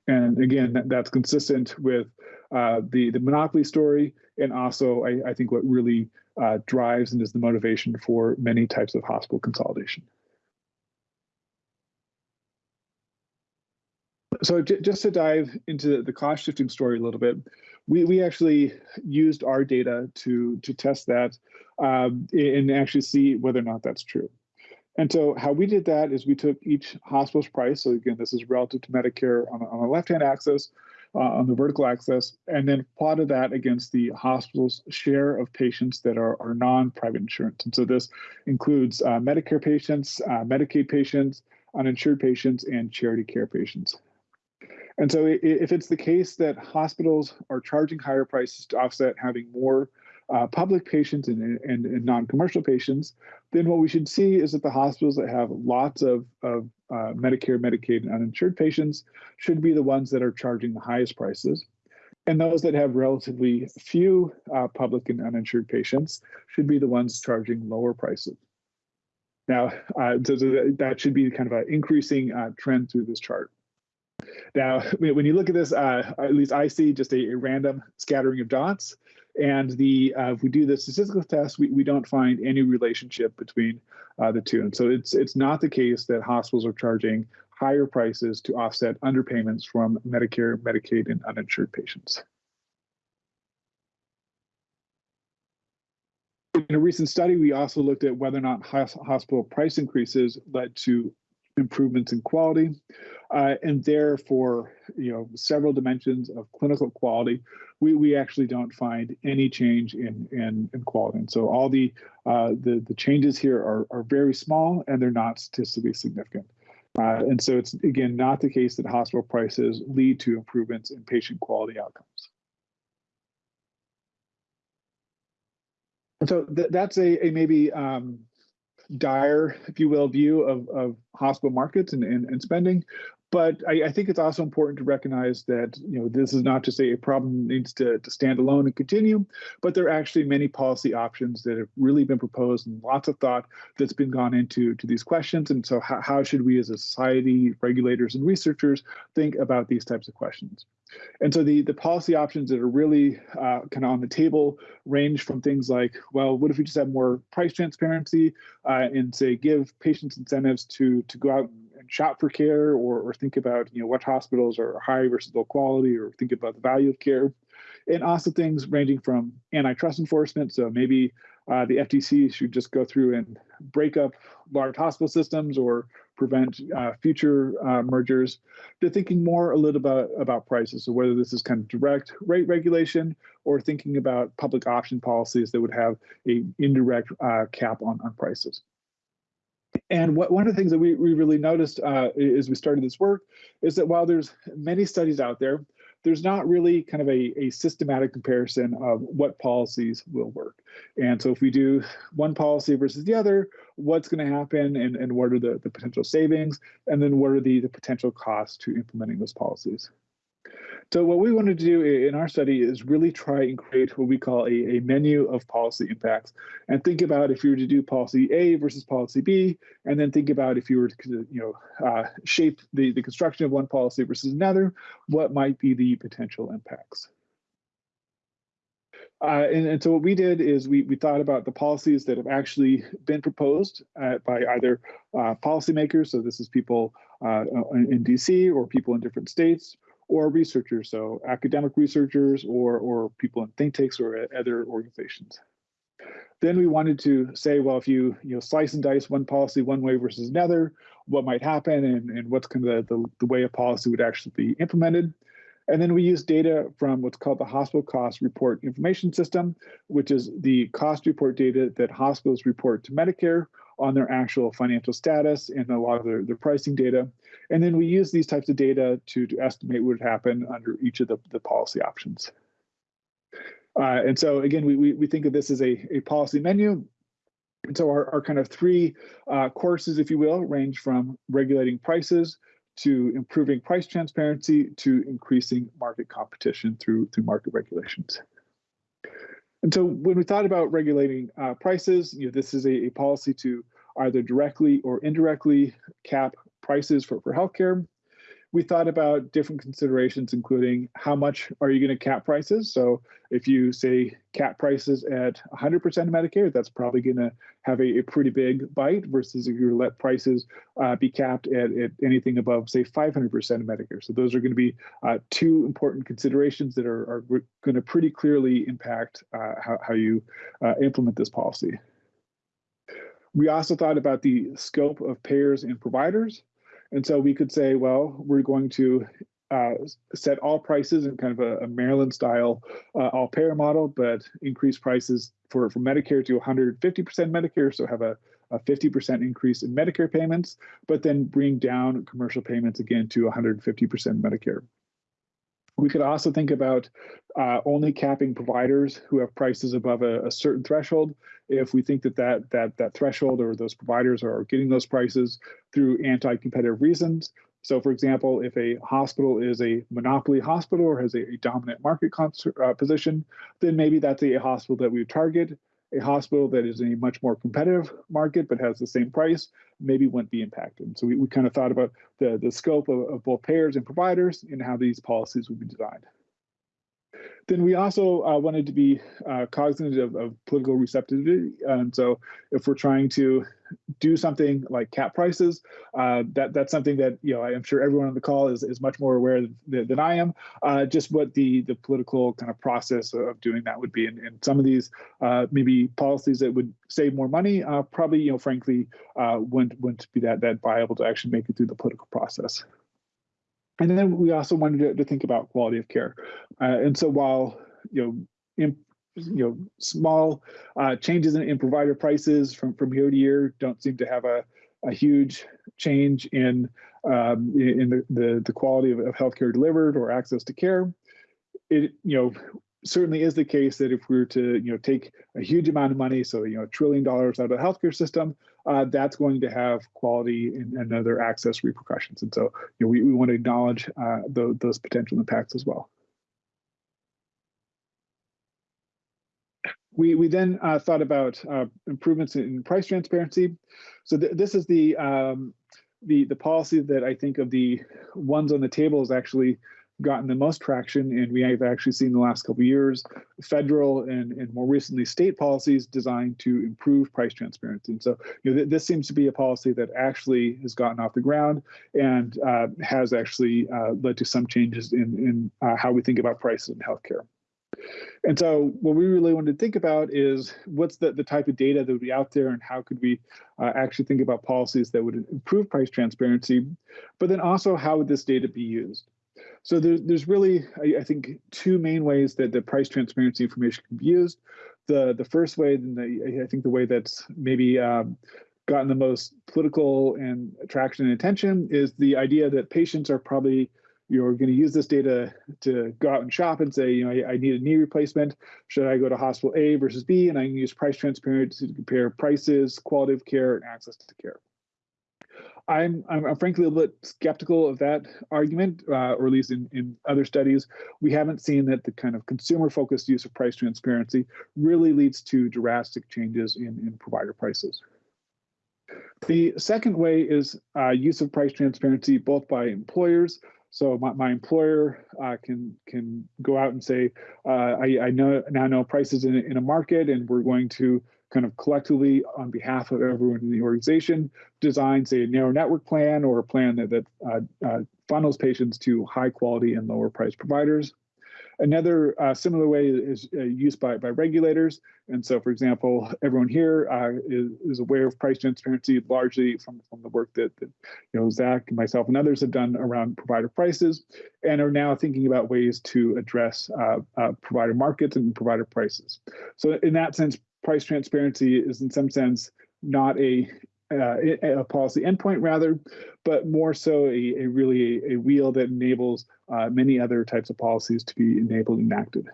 And again, that, that's consistent with uh, the, the monopoly story and also I, I think what really uh, drives and is the motivation for many types of hospital consolidation. So just to dive into the cost shifting story a little bit, we, we actually used our data to, to test that um, and actually see whether or not that's true. And so how we did that is we took each hospital's price. So again, this is relative to Medicare on, on the left-hand axis, uh, on the vertical axis, and then plotted that against the hospital's share of patients that are, are non-private insurance. And so this includes uh, Medicare patients, uh, Medicaid patients, uninsured patients, and charity care patients. And so if it's the case that hospitals are charging higher prices to offset having more uh, public patients and, and, and non-commercial patients, then what we should see is that the hospitals that have lots of, of uh, Medicare, Medicaid, and uninsured patients should be the ones that are charging the highest prices. And those that have relatively few uh, public and uninsured patients should be the ones charging lower prices. Now, uh, so, that should be kind of an increasing uh, trend through this chart. Now, when you look at this, uh, at least I see just a, a, random scattering of dots. And the uh, if we do the statistical test, we, we don't find any relationship between uh, the two. And so it's it's not the case that hospitals are charging higher prices to offset underpayments from Medicare, Medicaid, and uninsured patients. In a recent study, we also looked at whether or not hospital price increases led to improvements in quality. Uh, and therefore, you know, several dimensions of clinical quality, we, we actually don't find any change in, in, in quality. And so all the, uh, the, the changes here are, are very small and they're not statistically significant. Uh, and so it's, again, not the case that hospital prices lead to improvements in patient quality outcomes. And so th that's a, a maybe um, dire, if you will, view of, of hospital markets and, and, and spending. But I, I, think it's also important to recognize that you know this is not just a problem that needs to, to stand alone and continue, but there are actually many policy options that have really been proposed and lots of thought that's been gone into to these questions. And so how, how should we as a society, regulators and researchers think about these types of questions? And so the, the policy options that are really uh, kind of on the table range from things like, well, what if we just have more price transparency uh, and say give patients incentives to to go out and shop for care or, or think about you know what hospitals are high versus low quality or think about the value of care. And also things ranging from antitrust enforcement. So maybe uh, the FTC should just go through and break up large hospital systems or prevent uh, future uh, mergers. They're thinking more a little about about prices. So whether this is kind of direct rate regulation or thinking about public option policies that would have a indirect uh, cap on, on prices. And what, one of the things that we, we really noticed uh, as we started this work is that while there's many studies out there, there's not really kind of a, a systematic comparison of what policies will work. And so if we do one policy versus the other, what's going to happen and, and what are the, the potential savings, and then what are the, the potential costs to implementing those policies. So what we wanted to do in our study is really try and create what we call a, a menu of policy impacts and think about if you were to do policy A versus policy B, and then think about if you were to you know, uh, shape the, the construction of one policy versus another, what might be the potential impacts. Uh, and, and, so what we did is we, we thought about the policies that have actually been proposed uh, by either uh, policymakers, so this is people uh, in DC or people in different states, or researchers, so academic researchers or, or people in think tanks or other organizations. Then we wanted to say, well, if you you know slice and dice one policy one way versus another, what might happen and, and what's kind of the, the, the way a policy would actually be implemented. And then we use data from what's called the Hospital Cost Report Information System, which is the cost report data that hospitals report to Medicare on their actual financial status and a lot of their, their pricing data. And then we use these types of data to, to estimate what would happen under each of the, the policy options. Uh, and so again, we, we, we think of this as a, a policy menu. And so our, our kind of three uh, courses, if you will, range from regulating prices to improving price transparency to increasing market competition through, through market regulations. And so when we thought about regulating uh, prices, you know, this is a, a, policy to either directly or indirectly cap prices for, for healthcare. We thought about different considerations, including how much are you going to cap prices? So if you say cap prices at 100% of Medicare, that's probably going to have a, a, pretty big bite versus if you let prices uh, be capped at, at, anything above, say, 500% of Medicare. So those are going to be uh, two important considerations that are, are going to pretty clearly impact uh, how, how you uh, implement this policy. We also thought about the scope of payers and providers. And so we could say, well, we're going to uh, set all prices in kind of a, a Maryland style uh, all payer model, but increase prices for, for Medicare to 150% Medicare. So have a, a 50% increase in Medicare payments, but then bring down commercial payments again to 150% Medicare. We could also think about uh, only capping providers who have prices above a, a, certain threshold. If we think that, that that that threshold or those providers are getting those prices through anti-competitive reasons. So, for example, if a hospital is a monopoly hospital or has a, a dominant market uh, position, then maybe that's a, hospital that we target a hospital that is in a much more competitive market but has the same price maybe wouldn't be impacted. So we, we kind of thought about the, the scope of, of both payers and providers and how these policies would be designed. Then we also uh, wanted to be uh, cognizant of, of, political receptivity. And so if we're trying to do something like cap prices, uh, that that's something that you know I'm sure everyone on the call is, is much more aware than, than I am. Uh, just what the the political kind of process of doing that would be, and, and some of these uh, maybe policies that would save more money, uh, probably you know frankly wouldn't wouldn't be that that viable to actually make it through the political process. And then we also wanted to, to think about quality of care. Uh, and so while, you know, in, you know, small uh, changes in, in, provider prices from, from year to year don't seem to have a, a huge change in um, in the, the, the quality of, of healthcare delivered or access to care. It, you know, certainly is the case that if we were to you know take a huge amount of money, so you know a trillion dollars out of the healthcare system, uh, that's going to have quality and, and, other access repercussions. And so you know we, we want to acknowledge uh, the, those potential impacts as well. We, we then uh, thought about uh, improvements in price transparency. So th this is the um, the the policy that I think of the ones on the table is actually gotten the most traction, and we have actually seen the last couple years federal and, and more recently state policies designed to improve price transparency. And so, you know, th this seems to be a policy that actually has gotten off the ground and uh, has actually uh, led to some changes in, in uh, how we think about prices in healthcare. And so what we really wanted to think about is what's the, the type of data that would be out there and how could we uh, actually think about policies that would improve price transparency, but then also how would this data be used? So there's, there's really, I, I, think, two main ways that the price transparency information can be used. The, the first way, and I think the way that's maybe um, gotten the most political and attraction and attention is the idea that patients are probably you're going to use this data to go out and shop and say, you know, I, I, need a knee replacement. Should I go to hospital A versus B? And I can use price transparency to compare prices, quality of care, and access to care. I'm, I'm, frankly a little bit skeptical of that argument, uh, or at least in, in other studies, we haven't seen that the kind of consumer-focused use of price transparency really leads to drastic changes in, in provider prices. The second way is uh, use of price transparency both by employers. So my, my employer uh, can can go out and say, uh, I, I know now know prices in, in a market, and we're going to kind of collectively on behalf of everyone in the organization design say a narrow network plan or a plan that, that uh, uh, funnels patients to high quality and lower price providers. Another uh, similar way is uh, used by, by regulators. And so, for example, everyone here uh, is, is aware of price transparency largely from, from the work that, that you know Zach and myself and others have done around provider prices and are now thinking about ways to address uh, provider markets and provider prices. So in that sense, price transparency is in some sense not a uh, a policy endpoint rather, but more so a, a really a, a, wheel that enables uh, many other types of policies to be enabled and enacted.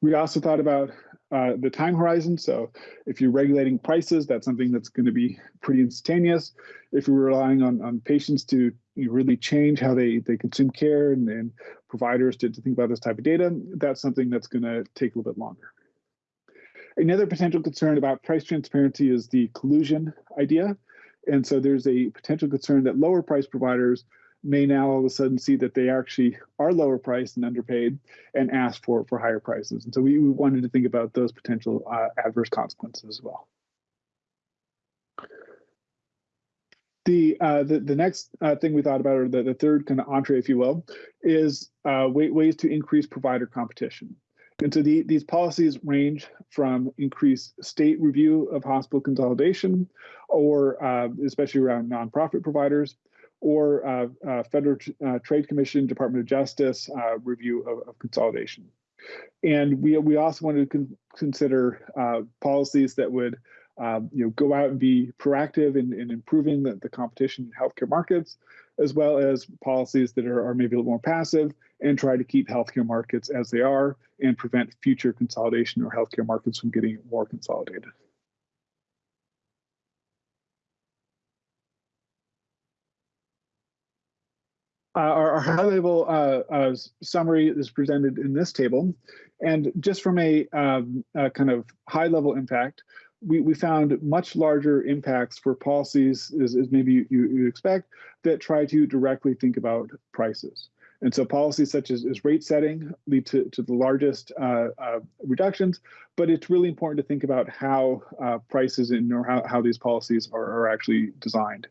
We also thought about uh, the time horizon. So if you're regulating prices, that's something that's going to be pretty instantaneous. If you're relying on, on patients to really change how they, they consume care and, and providers to, to think about this type of data, that's something that's going to take a little bit longer. Another potential concern about price transparency is the collusion idea. And so there's a potential concern that lower price providers may now all of a sudden see that they actually are lower priced and underpaid and ask for, for higher prices. And so we, we wanted to think about those potential uh, adverse consequences as well. The, uh, the, the next uh, thing we thought about, or the, the third kind of entree, if you will, is uh, ways to increase provider competition. And so the, these policies range from increased state review of hospital consolidation, or uh, especially around nonprofit providers, or uh, uh, Federal uh, Trade Commission, Department of Justice uh, review of, of, consolidation. And we, we also wanted to con consider uh, policies that would um, you know, go out and be proactive in, in improving the, the competition in healthcare markets, as well as policies that are, are maybe a little more passive and try to keep healthcare markets as they are and prevent future consolidation or healthcare markets from getting more consolidated. Uh, our, our high-level uh, uh, summary is presented in this table, and just from a, um, a kind of high-level impact, we, we found much larger impacts for policies, as, as maybe you, you expect, that try to directly think about prices. And so policies such as, as rate setting lead to, to the largest uh, uh, reductions, but it's really important to think about how uh, prices and or how, how these policies are, are actually designed.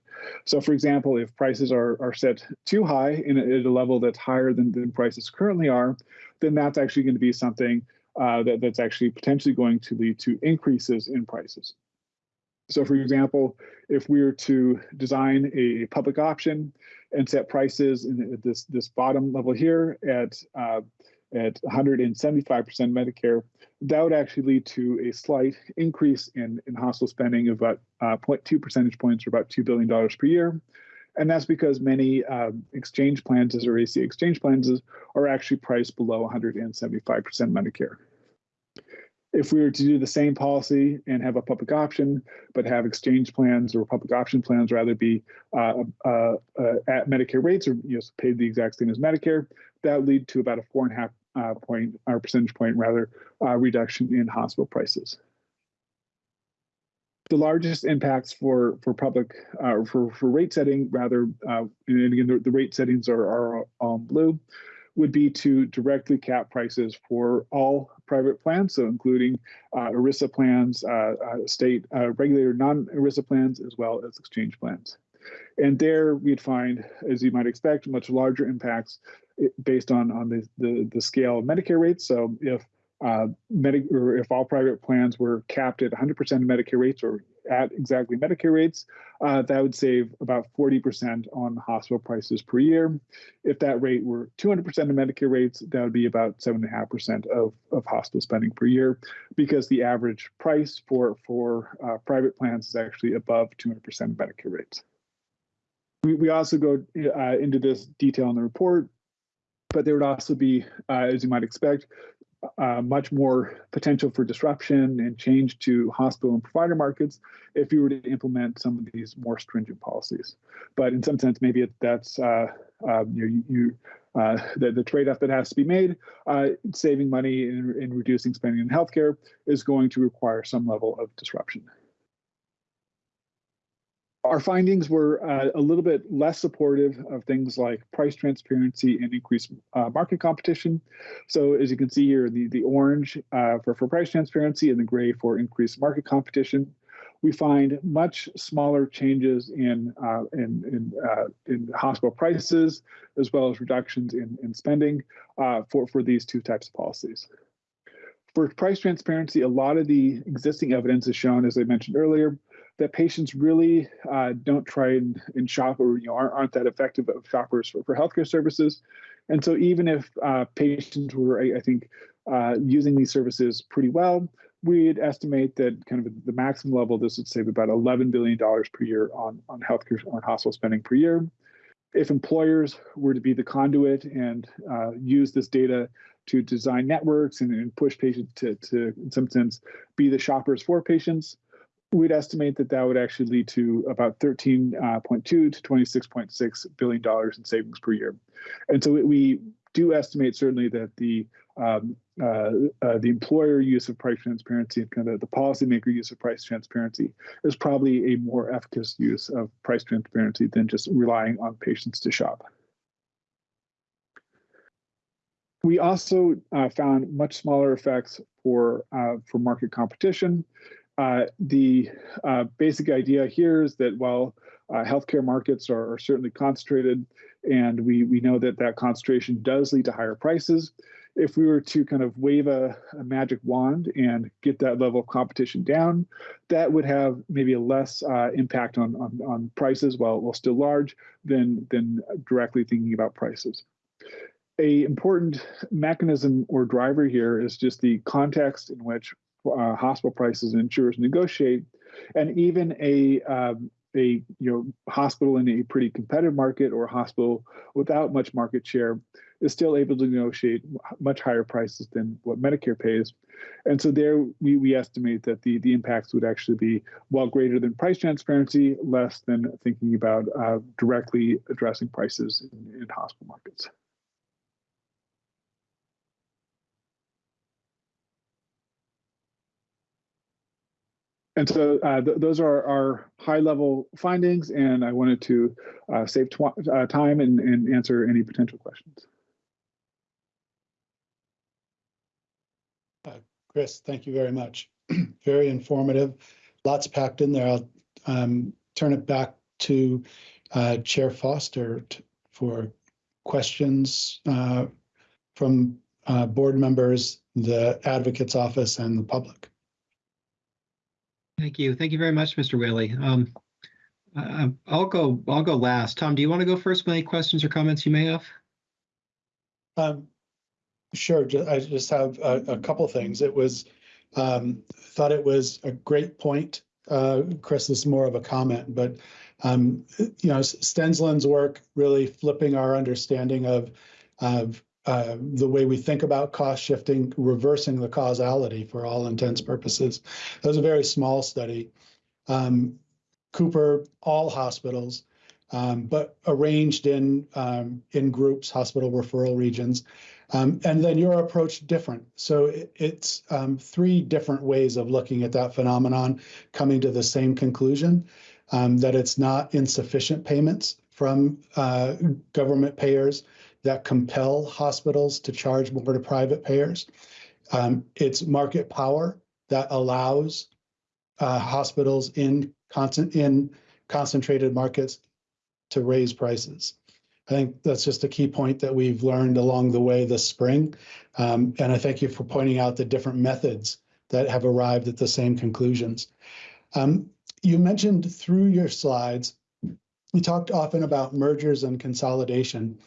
So for example, if prices are, are set too high in a, at a level that's higher than, than prices currently are, then that's actually going to be something uh, that, that's actually potentially going to lead to increases in prices. So for example, if we were to design a public option and set prices in this, this bottom level here at, uh, at 175% Medicare, that would actually lead to a slight increase in, in hospital spending of about uh, 0.2 percentage points or about $2 billion per year. And that's because many um, exchange plans or ACA exchange plans are actually priced below 175% Medicare. If we were to do the same policy and have a public option, but have exchange plans or public option plans rather be uh, uh, uh, at Medicare rates or you know, paid the exact same as Medicare, that would lead to about a four and a half uh, point or percentage point rather uh, reduction in hospital prices. The largest impacts for for public uh, for for rate setting rather, and again the, the rate settings are are um, blue would be to directly cap prices for all private plans, so including uh, ERISA plans, uh, uh, state uh, regulated non-ERISA plans, as well as exchange plans. And there we'd find, as you might expect, much larger impacts eh, based on, on the, the, the scale of Medicare rates. So if uh, if all private plans were capped at 100% of Medicare rates or at exactly Medicare rates, uh, that would save about 40% on hospital prices per year. If that rate were 200% of Medicare rates, that would be about 7.5% of, of hospital spending per year because the average price for, for uh, private plans is actually above 200% of Medicare rates. We, we also go uh, into this detail in the report, but there would also be, uh, as you might expect, uh, much more potential for disruption and change to hospital and provider markets if you were to implement some of these more stringent policies. But in some sense, maybe it, that's uh, uh, you, you uh, the, the trade-off that has to be made. Uh, saving money and, and reducing spending in healthcare is going to require some level of disruption. Our findings were uh, a little bit less supportive of things like price transparency and increased uh, market competition. So as you can see here, the, the orange uh, for, for price transparency and the gray for increased market competition. We find much smaller changes in, uh, in, in, uh, in, hospital prices, as well as reductions in, in spending uh, for, for these two types of policies. For price transparency, a lot of the existing evidence is shown, as I mentioned earlier, that patients really uh, don't try and, and, shop or you know aren't, aren't that effective of shoppers for, for healthcare services. And so even if uh, patients were, I, I think, uh, using these services pretty well, we'd estimate that kind of the maximum level, this would save about $11 billion per year on, on healthcare, on hospital spending per year. If employers were to be the conduit and uh, use this data to design networks and, and push patients to, to, in some sense, be the shoppers for patients, we'd estimate that that would actually lead to about 13.2 uh, to 26.6 billion dollars in savings per year. And so we do estimate certainly that the um, uh, uh, the employer use of price transparency and kind of the, policymaker use of price transparency is probably a more efficacious use of price transparency than just relying on patients to shop. We also uh, found much smaller effects for uh, for market competition uh, the uh, basic idea here is that while uh, healthcare markets are, are certainly concentrated, and we we know that that concentration does lead to higher prices. If we were to kind of wave a, a magic wand and get that level of competition down, that would have maybe a less uh, impact on, on on prices, while while still large, than than directly thinking about prices a important mechanism or driver here is just the context in which uh, hospital prices and insurers negotiate, and even a um, a you know hospital in a pretty competitive market or a hospital without much market share is still able to negotiate much higher prices than what Medicare pays. And so there we, we estimate that the, the impacts would actually be well greater than price transparency, less than thinking about uh, directly addressing prices in, in hospital markets. And so uh, th those are our high level findings, and I wanted to uh, save uh, time and, and answer any potential questions. Uh, Chris, thank you very much. very informative. Lots packed in there. I'll um, turn it back to uh, Chair Foster for questions uh, from board members, the advocate's office, and the public. Thank you. Thank you very much, Mr. Whaley. Um, uh, I'll go. I'll go last. Tom, do you want to go first with any questions or comments you may have? Um, sure. I just have a, a couple things. It was um, thought it was a great point. Uh, Chris, this is more of a comment, but um, you know, Stensland's work really flipping our understanding of of uh, the way we think about cost shifting, reversing the causality for all intents purposes. That was a very small study. Um, Cooper, all hospitals, um, but arranged in um, in groups, hospital referral regions, um, and then your approach different. So it, it's um, three different ways of looking at that phenomenon, coming to the same conclusion um, that it's not insufficient payments from uh, government payers that compel hospitals to charge more to private payers. Um, it's market power that allows uh, hospitals in in concentrated markets to raise prices. I think that's just a key point that we've learned along the way this spring. Um, and I thank you for pointing out the different methods that have arrived at the same conclusions. Um, you mentioned through your slides, you talked often about mergers and consolidation.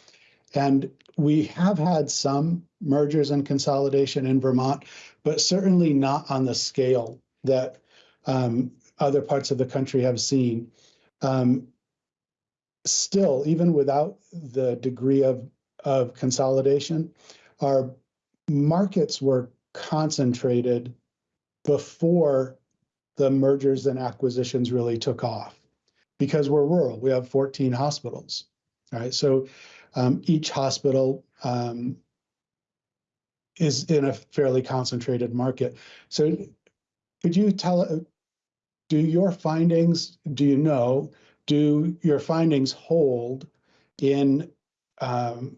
And we have had some mergers and consolidation in Vermont, but certainly not on the scale that um, other parts of the country have seen. Um, still, even without the degree of, of consolidation, our markets were concentrated before the mergers and acquisitions really took off because we're rural. We have 14 hospitals. Right. So um, each hospital um, is in a fairly concentrated market. So could you tell, uh, do your findings, do you know, do your findings hold in um,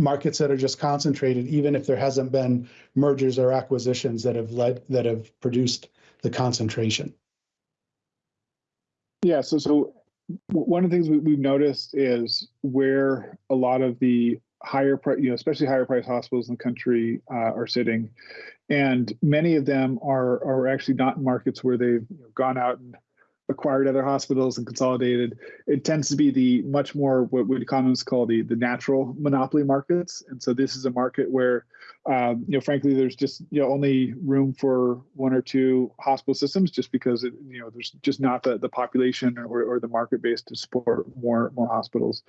markets that are just concentrated, even if there hasn't been mergers or acquisitions that have led, that have produced the concentration? Yeah, so so one of the things we, have noticed is where a lot of the higher price, you know, especially higher price hospitals in the country uh, are sitting, and many of them are are actually not in markets where they've you know, gone out and acquired other hospitals and consolidated. It tends to be the much more what would economists call the the natural monopoly markets, and so this is a market where um, you know, frankly, there's just you know only room for one or two hospital systems, just because it, you know there's just not the, the population or, or the market base to support more more hospitals,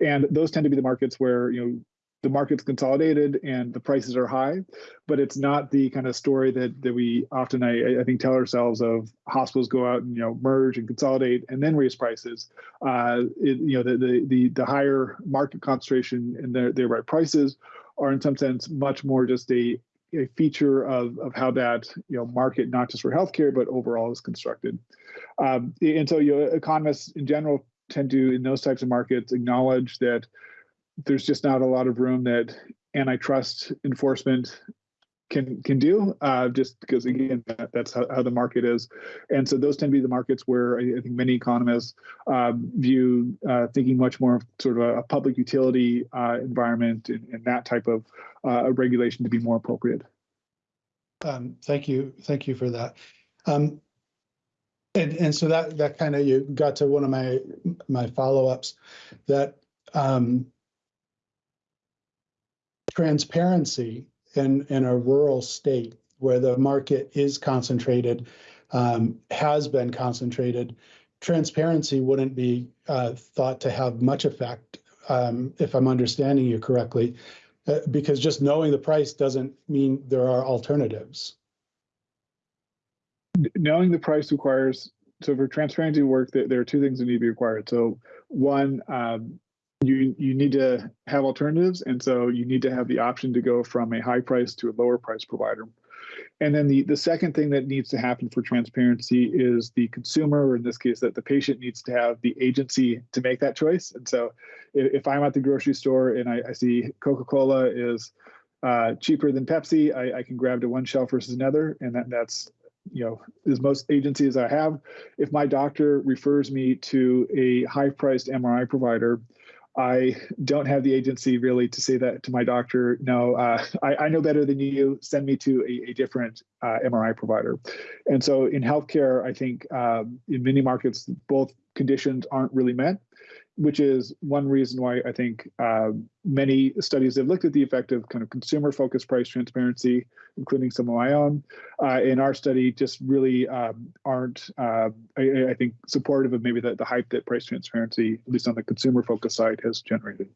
and those tend to be the markets where you know the market's consolidated and the prices are high, but it's not the kind of story that that we often I, I think tell ourselves of hospitals go out and you know merge and consolidate and then raise prices. Uh, it, you know the, the the the higher market concentration and their their right prices are in some sense much more just a, a feature of, of how that you know market not just for healthcare but overall is constructed. Um, and so you know, economists in general tend to in those types of markets acknowledge that there's just not a lot of room that antitrust enforcement can can do uh, just because again that, that's how, how, the market is. And so those tend to be the markets where i, I think many economists um, view uh, thinking much more of sort of a, a public utility uh, environment and, and, that type of uh, regulation to be more appropriate. Um, thank you thank you for that. Um, and, and so that that kind of you got to one of my my follow-ups that um, transparency in, in a rural state where the market is concentrated, um, has been concentrated, transparency wouldn't be uh, thought to have much effect, um, if I'm understanding you correctly, uh, because just knowing the price doesn't mean there are alternatives. Knowing the price requires, so for transparency work, there are two things that need to be required. So one, um, you you need to have alternatives. And so you need to have the option to go from a high price to a lower price provider. And then the the second thing that needs to happen for transparency is the consumer or in this case that the patient needs to have the agency to make that choice. And so if, if i'm at the grocery store and i, I see coca-cola is uh, cheaper than pepsi I, I can grab to one shelf versus another. And that that's you know, as most agencies I have, if my doctor refers me to a high priced MRI provider, I don't have the agency really to say that to my doctor. No, uh, I, I, know better than you. Send me to a, a different uh, MRI provider. And so in healthcare, I think um, in many markets, both conditions aren't really met which is one reason why I think uh, many studies have looked at the effect of kind of consumer focused price transparency, including some of my own. Uh, in our study, just really um, aren't, uh, I, I, think, supportive of maybe the, the hype that price transparency, at least on the consumer focused side, has generated.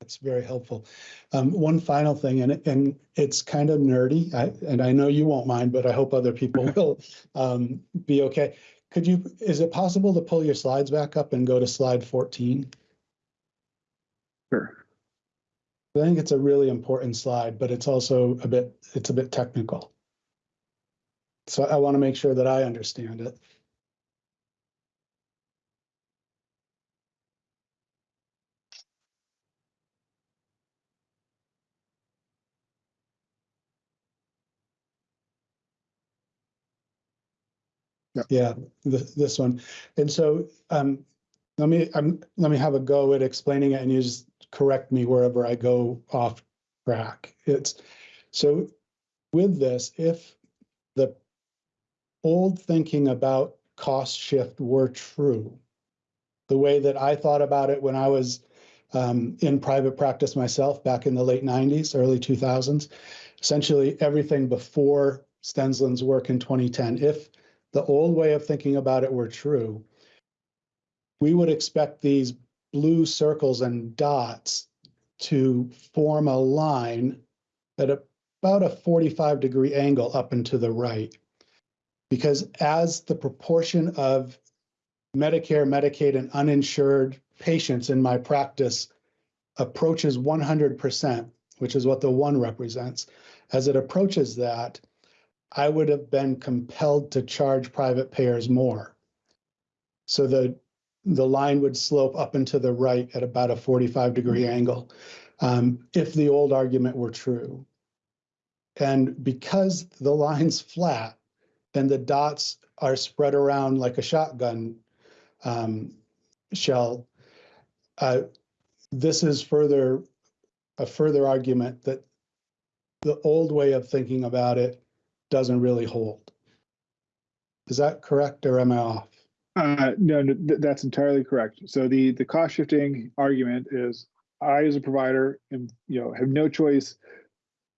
That's very helpful. Um, one final thing, and and it's kind of nerdy, I, and I know you won't mind, but I hope other people will um, be okay. Could you, is it possible to pull your slides back up and go to slide 14? Sure. I think it's a really important slide, but it's also a bit, it's a bit technical. So I want to make sure that I understand it. Yeah, this, one. And so um, let me um, let me have a go at explaining it, and you just correct me wherever I go off track. It's so with this, if the old thinking about cost shift were true, the way that I thought about it when I was um, in private practice myself back in the late 90s, early 2000s, essentially everything before Stensland's work in 2010. If the old way of thinking about it were true, we would expect these blue circles and dots to form a line at about a 45 degree angle up and to the right. Because as the proportion of Medicare, Medicaid, and uninsured patients in my practice approaches 100%, which is what the one represents, as it approaches that, I would have been compelled to charge private payers more. So the the line would slope up and to the right at about a 45 degree mm-hmm. angle um, if the old argument were true. And because the line's flat and the dots are spread around like a shotgun um, shell, uh, this is further a further argument that the old way of thinking about it doesn't really hold. Is that correct or am I off? Uh, no, no th that's entirely correct. So the the cost shifting argument is I as a provider am you know have no choice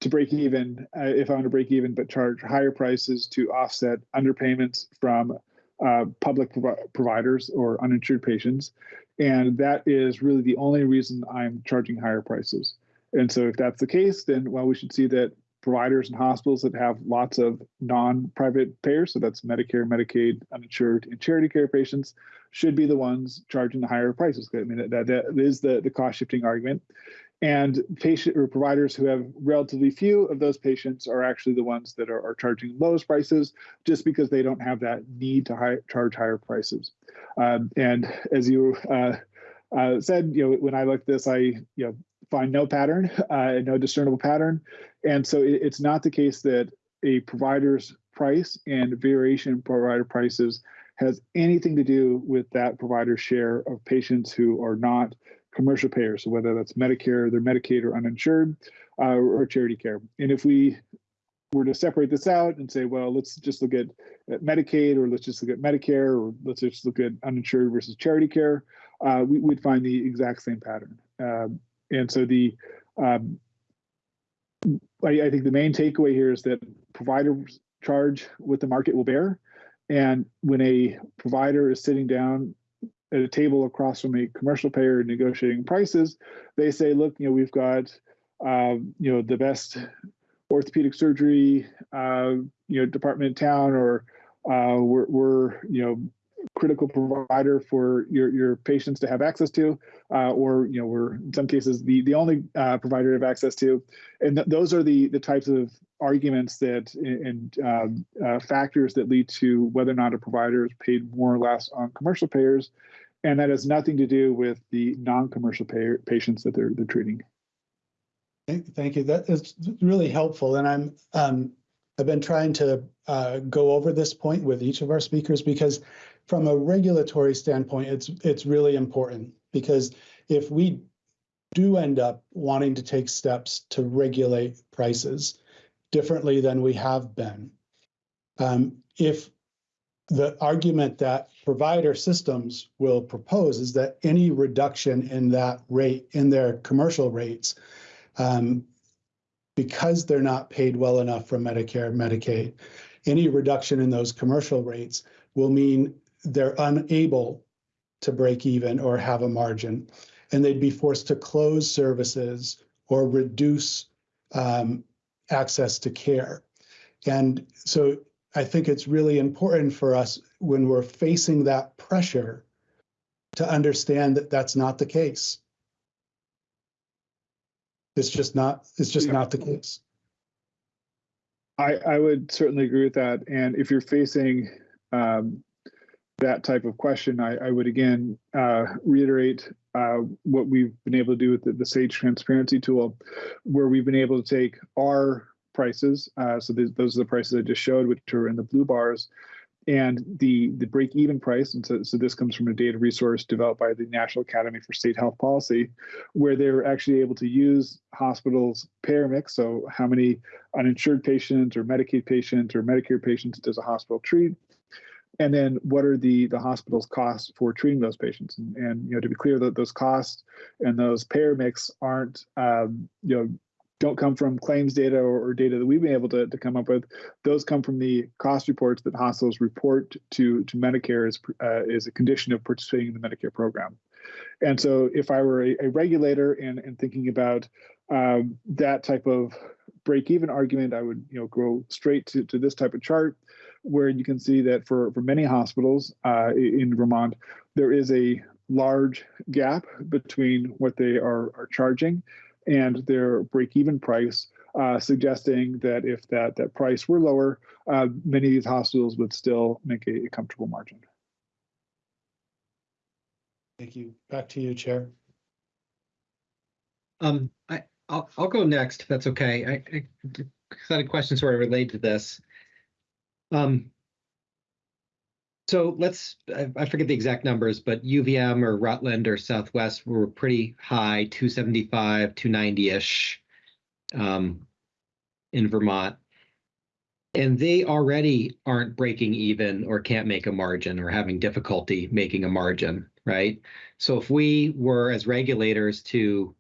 to break even uh, if I want to break even, but charge higher prices to offset underpayments from uh, public prov providers or uninsured patients, and that is really the only reason I'm charging higher prices. And so if that's the case, then well, we should see that providers and hospitals that have lots of non-private payers, so that's Medicare, Medicaid, uninsured, and charity care patients, should be the ones charging the higher prices. I mean, that, that is the, the cost shifting argument. And patient or providers who have relatively few of those patients are actually the ones that are, are charging lowest prices just because they don't have that need to high, charge higher prices. Um, and as you uh, uh, said, you know, when I looked at this, I, you know, find no pattern, uh, no discernible pattern. And so it, it's not the case that a provider's price and variation in provider prices has anything to do with that provider's share of patients who are not commercial payers, so whether that's Medicare, they're Medicaid or uninsured, uh, or charity care. And if we were to separate this out and say, well, let's just look at, at Medicaid, or let's just look at Medicare, or let's just look at uninsured versus charity care, uh, we, would find the exact same pattern. Um, and so the um, I, I think the main takeaway here is that providers charge what the market will bear. And when a provider is sitting down at a table across from a commercial payer negotiating prices, they say, look, you know, we've got, um, you know, the best orthopedic surgery, uh, you know, department in town, or uh, we're, we're, you know, critical provider for your, your patients to have access to, uh, or you know we're in some cases the the only uh, provider to have access to, and th those are the the types of arguments that and um, uh, factors that lead to whether or not a provider is paid more or less on commercial payers, and that has nothing to do with the non-commercial payer patients that they're they're treating. Thank, thank you. That is really helpful, and I'm um, I've been trying to uh, go over this point with each of our speakers because from a regulatory standpoint, it's it's really important because if we do end up wanting to take steps to regulate prices differently than we have been, um, if the argument that provider systems will propose is that any reduction in that rate in their commercial rates um, because they're not paid well enough from Medicare, Medicaid, any reduction in those commercial rates will mean they're unable to break even or have a margin, and they'd be forced to close services or reduce um, access to care. And so I think it's really important for us when we're facing that pressure to understand that that's not the case. It's just not, it's just Yeah. not the case. I, I would certainly agree with that. And if you're facing um, that type of question, I, I would again uh, reiterate uh, what we've been able to do with the, the Sage Transparency tool, where we've been able to take our prices. Uh, so th those are the prices I just showed, which are in the blue bars, and the the break even price. And so, so this comes from a data resource developed by the National Academy for State Health Policy, where they're actually able to use hospitals' payer mix. So how many uninsured patients or Medicaid patients or Medicare patients does a hospital treat? And then what are the the hospital's costs for treating those patients? And, and you know, to be clear, that those costs and those payer mix aren't um, you know don't come from claims data or, data that we've been able to, to come up with. Those come from the cost reports that hospitals report to to Medicare as uh, is a condition of participating in the Medicare program. And so, if I were a, a regulator and, and thinking about um, that type of break-even argument, I would you know go straight to, to this type of chart where you can see that for, for many hospitals uh, in Vermont, there is a large gap between what they are, are charging and their break-even price, uh, suggesting that if that, that price were lower, uh, many of these hospitals would still make a, a comfortable margin. Thank you. Back to you, Chair. Um, I, I'll, I'll go next if that's okay. I, I had a question sort of related to this. Um, so let's, I, forget the exact numbers, but UVM or Rutland or Southwest were pretty high, 275, 290-ish um, in Vermont. And they already aren't breaking even or can't make a margin or having difficulty making a margin, right? So if we were as regulators to,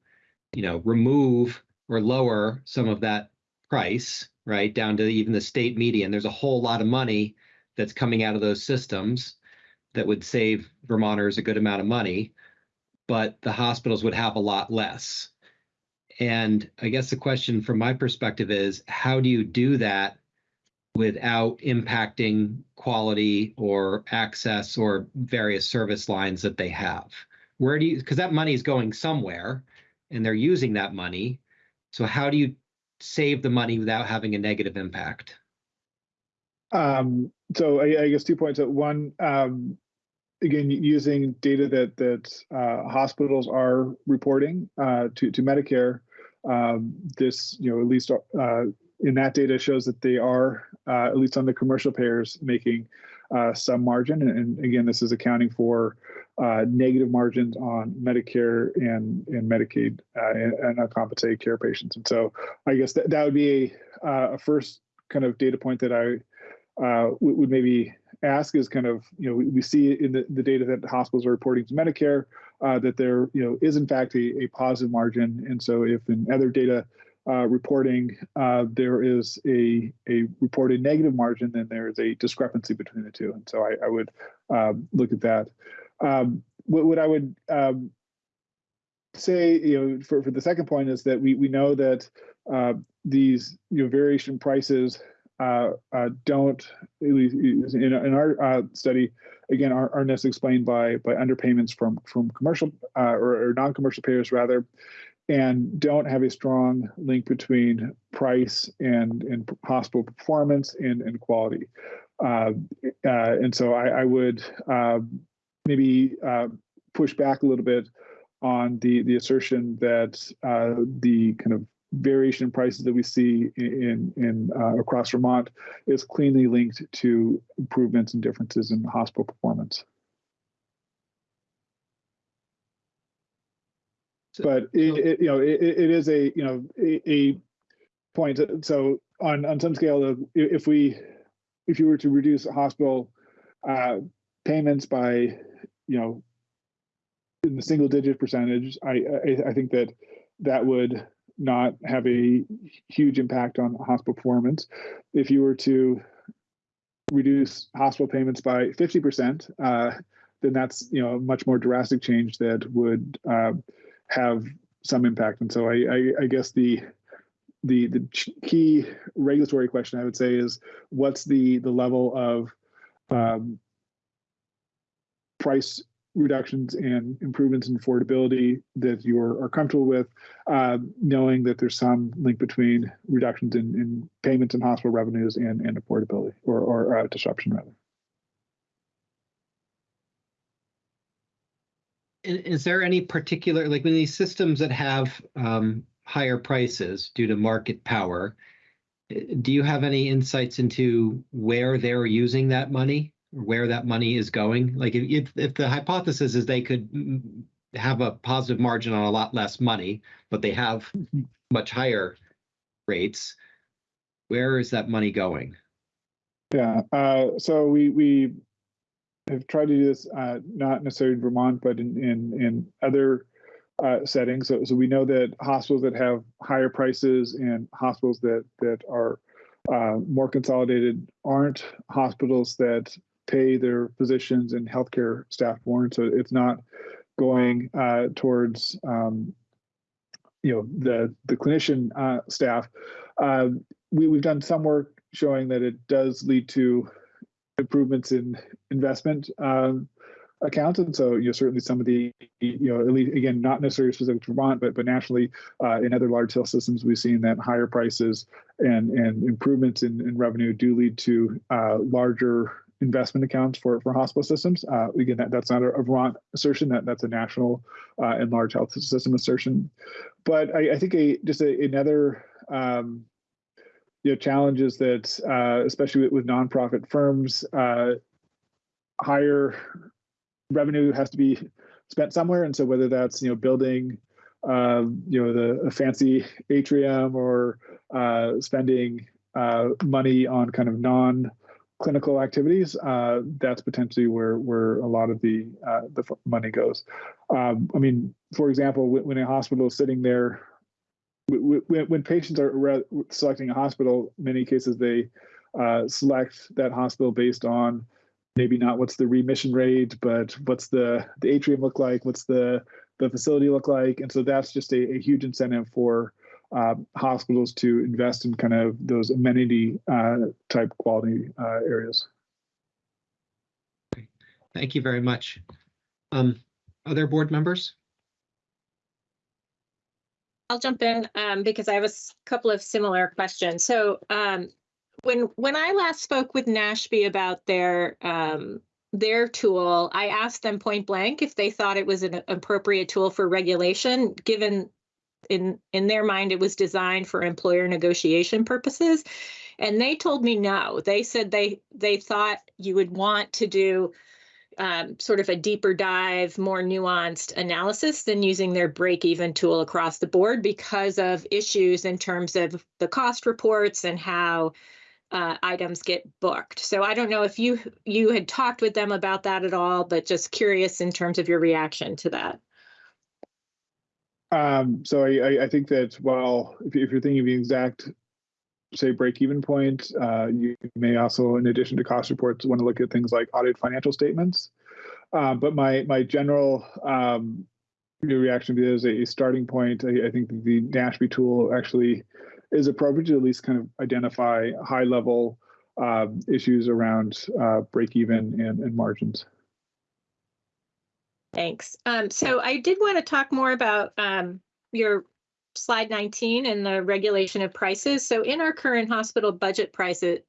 you know, remove or lower some of that price, right, down to even the state median, there's a whole lot of money that's coming out of those systems that would save Vermonters a good amount of money, but the hospitals would have a lot less. And I guess the question from my perspective is how do you do that without impacting quality or access or various service lines that they have? Where do you, because that money is going somewhere and they're using that money. So how do you save the money without having a negative impact? Um, so I, I, guess two points. One, um, again, using data that that uh, hospitals are reporting uh, to to Medicare, um, this you know at least uh, in that data shows that they are uh, at least on the commercial payers making uh, some margin, and, and again, this is accounting for uh, negative margins on Medicare and and Medicaid uh, and, and uncompensated care patients. And so, I guess that that would be a, uh, a first kind of data point that I uh, would maybe ask is kind of you know we, we see in the, the data that hospitals are reporting to Medicare uh, that there you know is in fact a, a positive margin, and so if in other data. Reporting there is a a reported negative margin, then there is a discrepancy between the two, and so I, I would um, look at that. Um, what, what I would um, say, you know, for, for the second point is that we we know that uh, these you know variation prices uh, uh, don't at least in, in our uh, study again are, are necessarily explained by by underpayments from from commercial uh, or, or non-commercial payers rather and don't have a strong link between price and and hospital performance and and quality. Uh, and so I, I would uh, maybe uh, push back a little bit on the the assertion that uh, the kind of variation in prices that we see in in uh, across Vermont is cleanly linked to improvements and differences in hospital performance. So- But it, it you know it, it is a you know a, a point. So on on some scale of if we if you were to reduce hospital uh, payments by you know in the single digit percentage, I, I I think that that would not have a huge impact on hospital performance. If you were to reduce hospital payments by 50%, uh, then that's you know a much more drastic change that would uh, have some impact. And so I, I, I guess the the the key regulatory question I would say is what's the the level of um, price reductions and improvements in affordability that you are, comfortable with, uh, knowing that there's some link between reductions in, in payments and hospital revenues and, and affordability or, or uh, disruption rather. Is there any particular, like when these systems that have um, higher prices due to market power, eh, do you have any insights into where they're using that money where that money is going? Like if, if, the hypothesis is they could mm, have a positive margin on a lot less money, but they have much higher rates, where is that money going? Yeah. Uh, so we we have tried to do this uh, not necessarily in Vermont, but in in, in other uh, settings. So, so we know that hospitals that have higher prices and hospitals that that are uh, more consolidated aren't hospitals that pay their physicians and healthcare staff more. And so it's not going uh, towards um, you know the the clinician uh, staff. Uh, we, we've done some work showing that it does lead to improvements in investment um, accounts, and so you know certainly some of the you know at least again not necessarily specific to Vermont, but but nationally uh, in other large health systems, we've seen that higher prices and and improvements in, in revenue do lead to uh, larger investment accounts for for hospital systems. Uh, again, that, that's not a, a Vermont assertion; that that's a national uh, and large health system assertion. But I, I think a just a, another um, you know challenges that uh, especially with, with nonprofit firms uh, higher revenue has to be spent somewhere and so whether that's you know building um, you know the a fancy atrium or uh, spending uh, money on kind of non clinical activities uh, that's potentially where where a lot of the uh, the money goes. Um, i mean for example when, a hospital is sitting there when, patients are re- selecting a hospital, many cases they uh, select that hospital based on maybe not what's the remission rate, but what's the the atrium look like, what's the the facility look like, and so that's just a, a huge incentive for uh, hospitals to invest in kind of those amenity uh, type quality uh, areas. Thank you very much. Um, other board members? I'll jump in um, because I have a couple of similar questions. So um, when when I last spoke with NASHP about their um, their tool, I asked them point blank if they thought it was an appropriate tool for regulation, given in in their mind it was designed for employer negotiation purposes. And they told me no. They said they they thought you would want to do um, sort of a deeper dive, more nuanced analysis than using their break even tool across the board because of issues in terms of the cost reports and how uh, items get booked. So I don't know if you you had talked with them about that at all, but just curious in terms of your reaction to that. Um, so I, I, think that while if, you- if you're thinking of the exact, say, break-even point, uh, you may also, in addition to cost reports, want to look at things like audited financial statements. Uh, but my my general um, reaction to it is a, starting point. I, I think the NASHP tool actually is appropriate to at least kind of identify high-level um, issues around uh, break-even and, and margins. Thanks. Um, so I did want to talk more about um, your slide 19 and the regulation of prices. So in our current hospital budget prices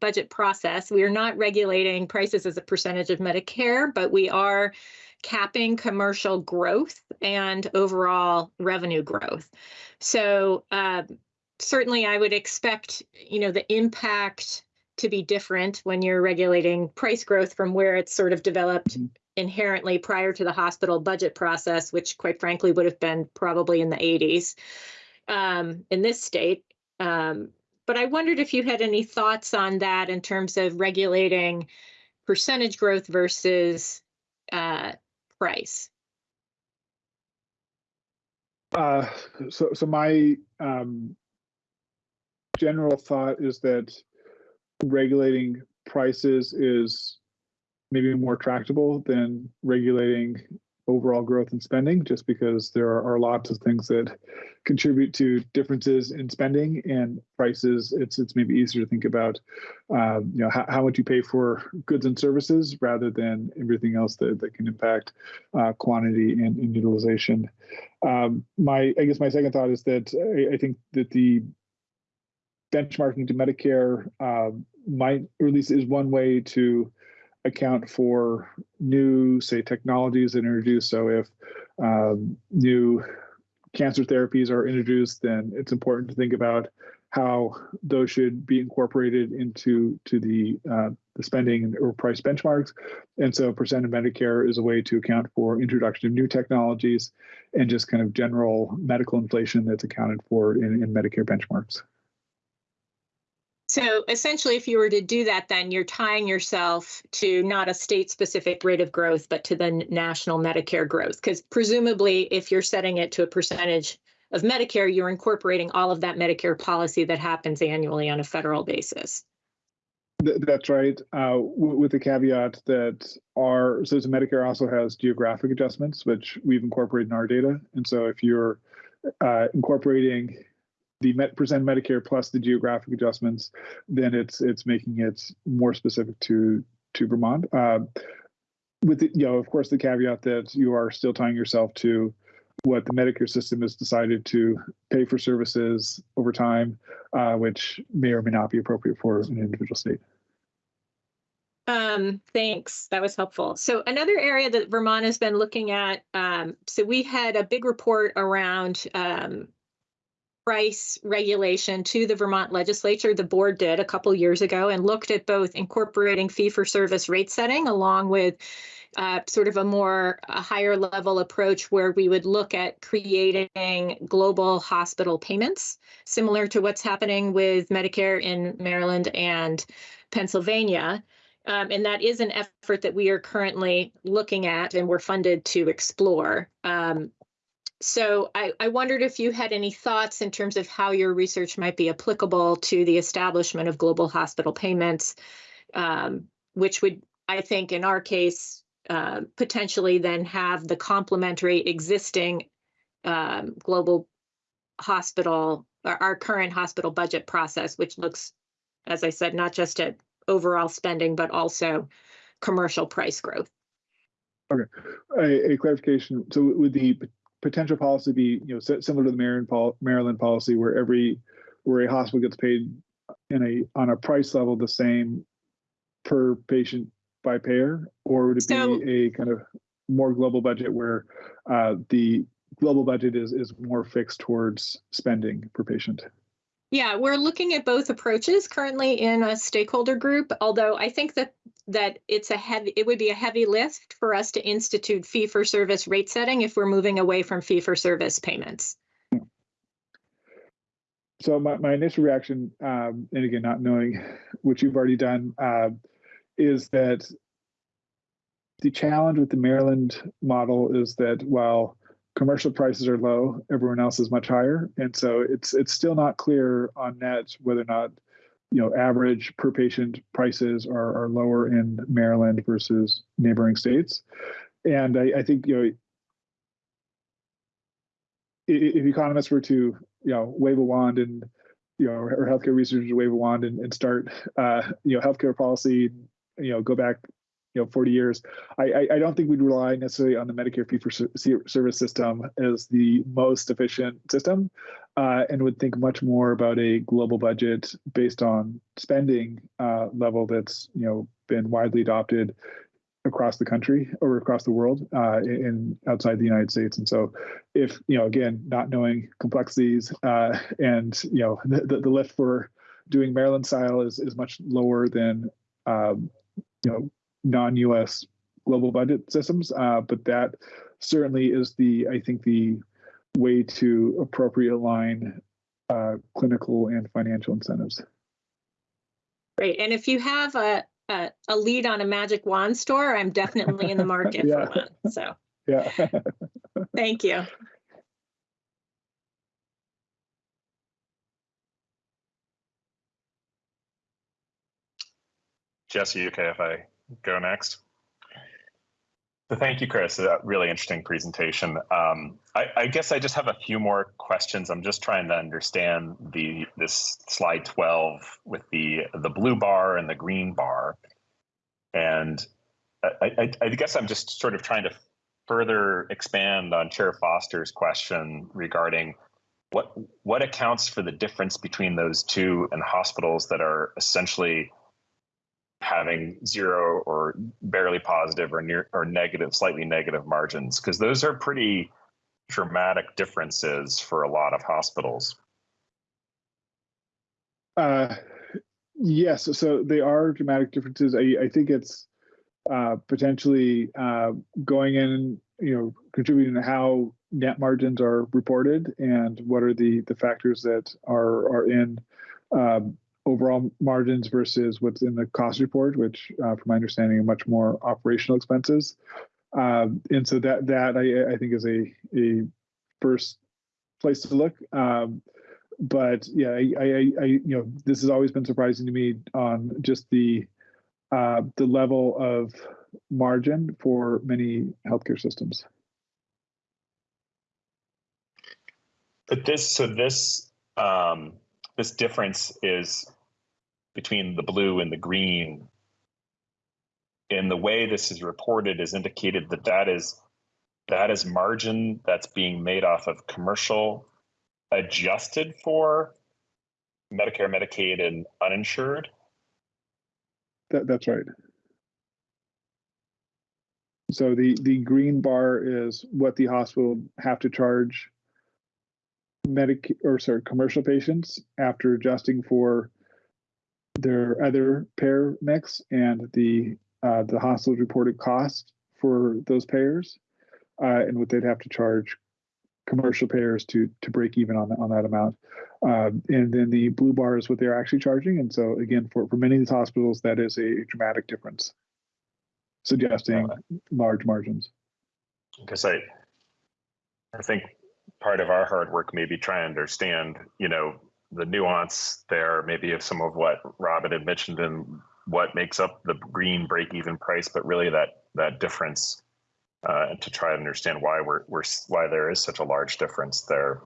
budget process, we are not regulating prices as a percentage of Medicare, but we are capping commercial growth and overall revenue growth. So um, certainly I would expect, you know, the impact to be different when you're regulating price growth from where it's sort of developed inherently prior to the hospital budget process, which quite frankly would have been probably in the 80s um, in this state. Um, but I wondered if you had any thoughts on that in terms of regulating percentage growth versus uh, price. Uh, so, so my um, general thought is that regulating prices is maybe more tractable than regulating overall growth in spending, just because there are, are lots of things that contribute to differences in spending and prices. It's it's maybe easier to think about, um, you know, how, how much you pay for goods and services rather than everything else that, that can impact uh, quantity and, and utilization. Um, my I guess my second thought is that I, I think that the benchmarking to Medicare uh, might, or at least is one way to account for new, say, technologies that introduced. So if um, new cancer therapies are introduced, then it's important to think about how those should be incorporated into to the uh, the spending or price benchmarks. And so percent of Medicare is a way to account for introduction of new technologies and just kind of general medical inflation that's accounted for in, in Medicare benchmarks. So essentially, if you were to do that, then you're tying yourself to not a state specific rate of growth, but to the national Medicare growth. Because presumably, if you're setting it to a percentage of Medicare, you're incorporating all of that Medicare policy that happens annually on a federal basis. That's right, uh, with the caveat that our, so Medicare also has geographic adjustments, which we've incorporated in our data. And so if you're uh, incorporating the percent Medicare plus the geographic adjustments, then it's it's making it more specific to to Vermont. Uh, with the, you know, of course, the caveat that you are still tying yourself to what the Medicare system has decided to pay for services over time, uh, which may or may not be appropriate for an individual state. Um, thanks. That was helpful. So another area that Vermont has been looking at, um, so we had a big report around um, price regulation to the Vermont legislature. The board did a couple years ago and looked at both incorporating fee for service rate setting along with uh, sort of a more a higher level approach where we would look at creating global hospital payments, similar to what's happening with Medicare in Maryland and Pennsylvania. Um, and that is an effort that we are currently looking at and we're funded to explore. Um, so I, I wondered if you had any thoughts in terms of how your research might be applicable to the establishment of global hospital payments, um, which would, I think, in our case, uh, potentially then have the complementary existing um, global hospital, or our current hospital budget process, which looks, as I said, not just at overall spending, but also commercial price growth. A, a clarification. So would the potential policy be, you know, similar to the Maryland, Maryland policy where every, where a hospital gets paid in a, on a price level, the same per patient by payer, or would it So- be a kind of more global budget where uh, the global budget is is more fixed towards spending per patient? Yeah, we're looking at both approaches currently in a stakeholder group, although I think that that it's a heavy, it would be a heavy lift for us to institute fee for service rate setting if we're moving away from fee for service payments. So my, my initial reaction, um, and again, not knowing what you've already done, uh, is that the challenge with the Maryland model is that while commercial prices are low, everyone else is much higher, and so it's it's still not clear on net whether or not you know average per patient prices are, are lower in Maryland versus neighboring states, and I, I think you know if economists were to you know wave a wand and you know or healthcare researchers wave a wand and, and start uh, you know healthcare policy you know go back you know 40 years I, I don't think we'd rely necessarily on the medicare fee for ser- ser- service system as the most efficient system uh, and would think much more about a global budget based on spending uh, level that's you know been widely adopted across the country or across the world uh, in outside the United States. And so, if you know, again, not knowing complexities uh, and you know, the, the, the lift for doing Maryland style is is much lower than um, you know non-U.S. global budget systems. Uh, but that certainly is the I think the way to appropriate align uh, clinical and financial incentives. Great, and if you have a, a, a lead on a magic wand store, I'm definitely in the market Yeah. for one, so, Yeah. thank you. Jesse, you okay if I go next? So thank you, Chris. A really interesting presentation. Um, I, I guess I just have a few more questions. I'm just trying to understand the this slide 12 with the the blue bar and the green bar, and I, I, I guess I'm just sort of trying to further expand on Chair Foster's question regarding what what accounts for the difference between those two and hospitals that are essentially having zero or barely positive or near or negative, slightly negative margins, because those are pretty dramatic differences for a lot of hospitals. Uh, yes, so they are dramatic differences. I, I think it's uh, potentially uh, going in, you know, contributing to how net margins are reported and what are the the factors that are are in um, overall margins versus what's in the cost report, which, uh, from my understanding, are much more operational expenses. Um, and so that that I, I think is a a first place to look. Um, but yeah, I, I, I, you know, this has always been surprising to me on just the uh, the level of margin for many healthcare systems. But this, so this, um, this difference is between the blue and the green. In the way this is reported is indicated that that is that is margin that's being made off of commercial adjusted for Medicare, Medicaid, and uninsured. That, that's right. So the the green bar is what the hospital have to charge medic or sorry commercial patients after adjusting for their other payer mix and the uh, the hospital's reported cost for those payers uh, and what they'd have to charge commercial payers to to break even on on that amount. Um, and then the blue bar is what they're actually charging. And so again, for for many of these hospitals, that is a dramatic difference, suggesting large margins. because I, I think part of our hard work may be trying to understand, you know, the nuance there, maybe of some of what Robin had mentioned and what makes up the green break-even price, but really that that difference, uh, to try to understand why we're we're why there is such a large difference there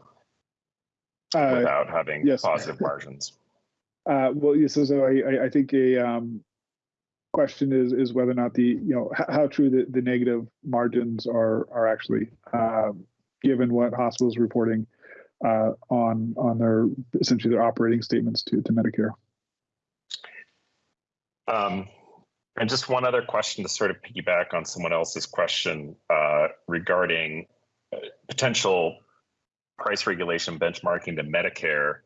Uh, without having yes. positive margins. Uh, well, yes, so, so I, I- think a um, question is is whether or not the you know how, how true the, the negative margins are are actually um, given what hospitals reporting uh, on on their essentially their operating statements to to Medicare. Um, And just one other question to sort of piggyback on someone else's question uh, regarding uh, potential price regulation benchmarking to Medicare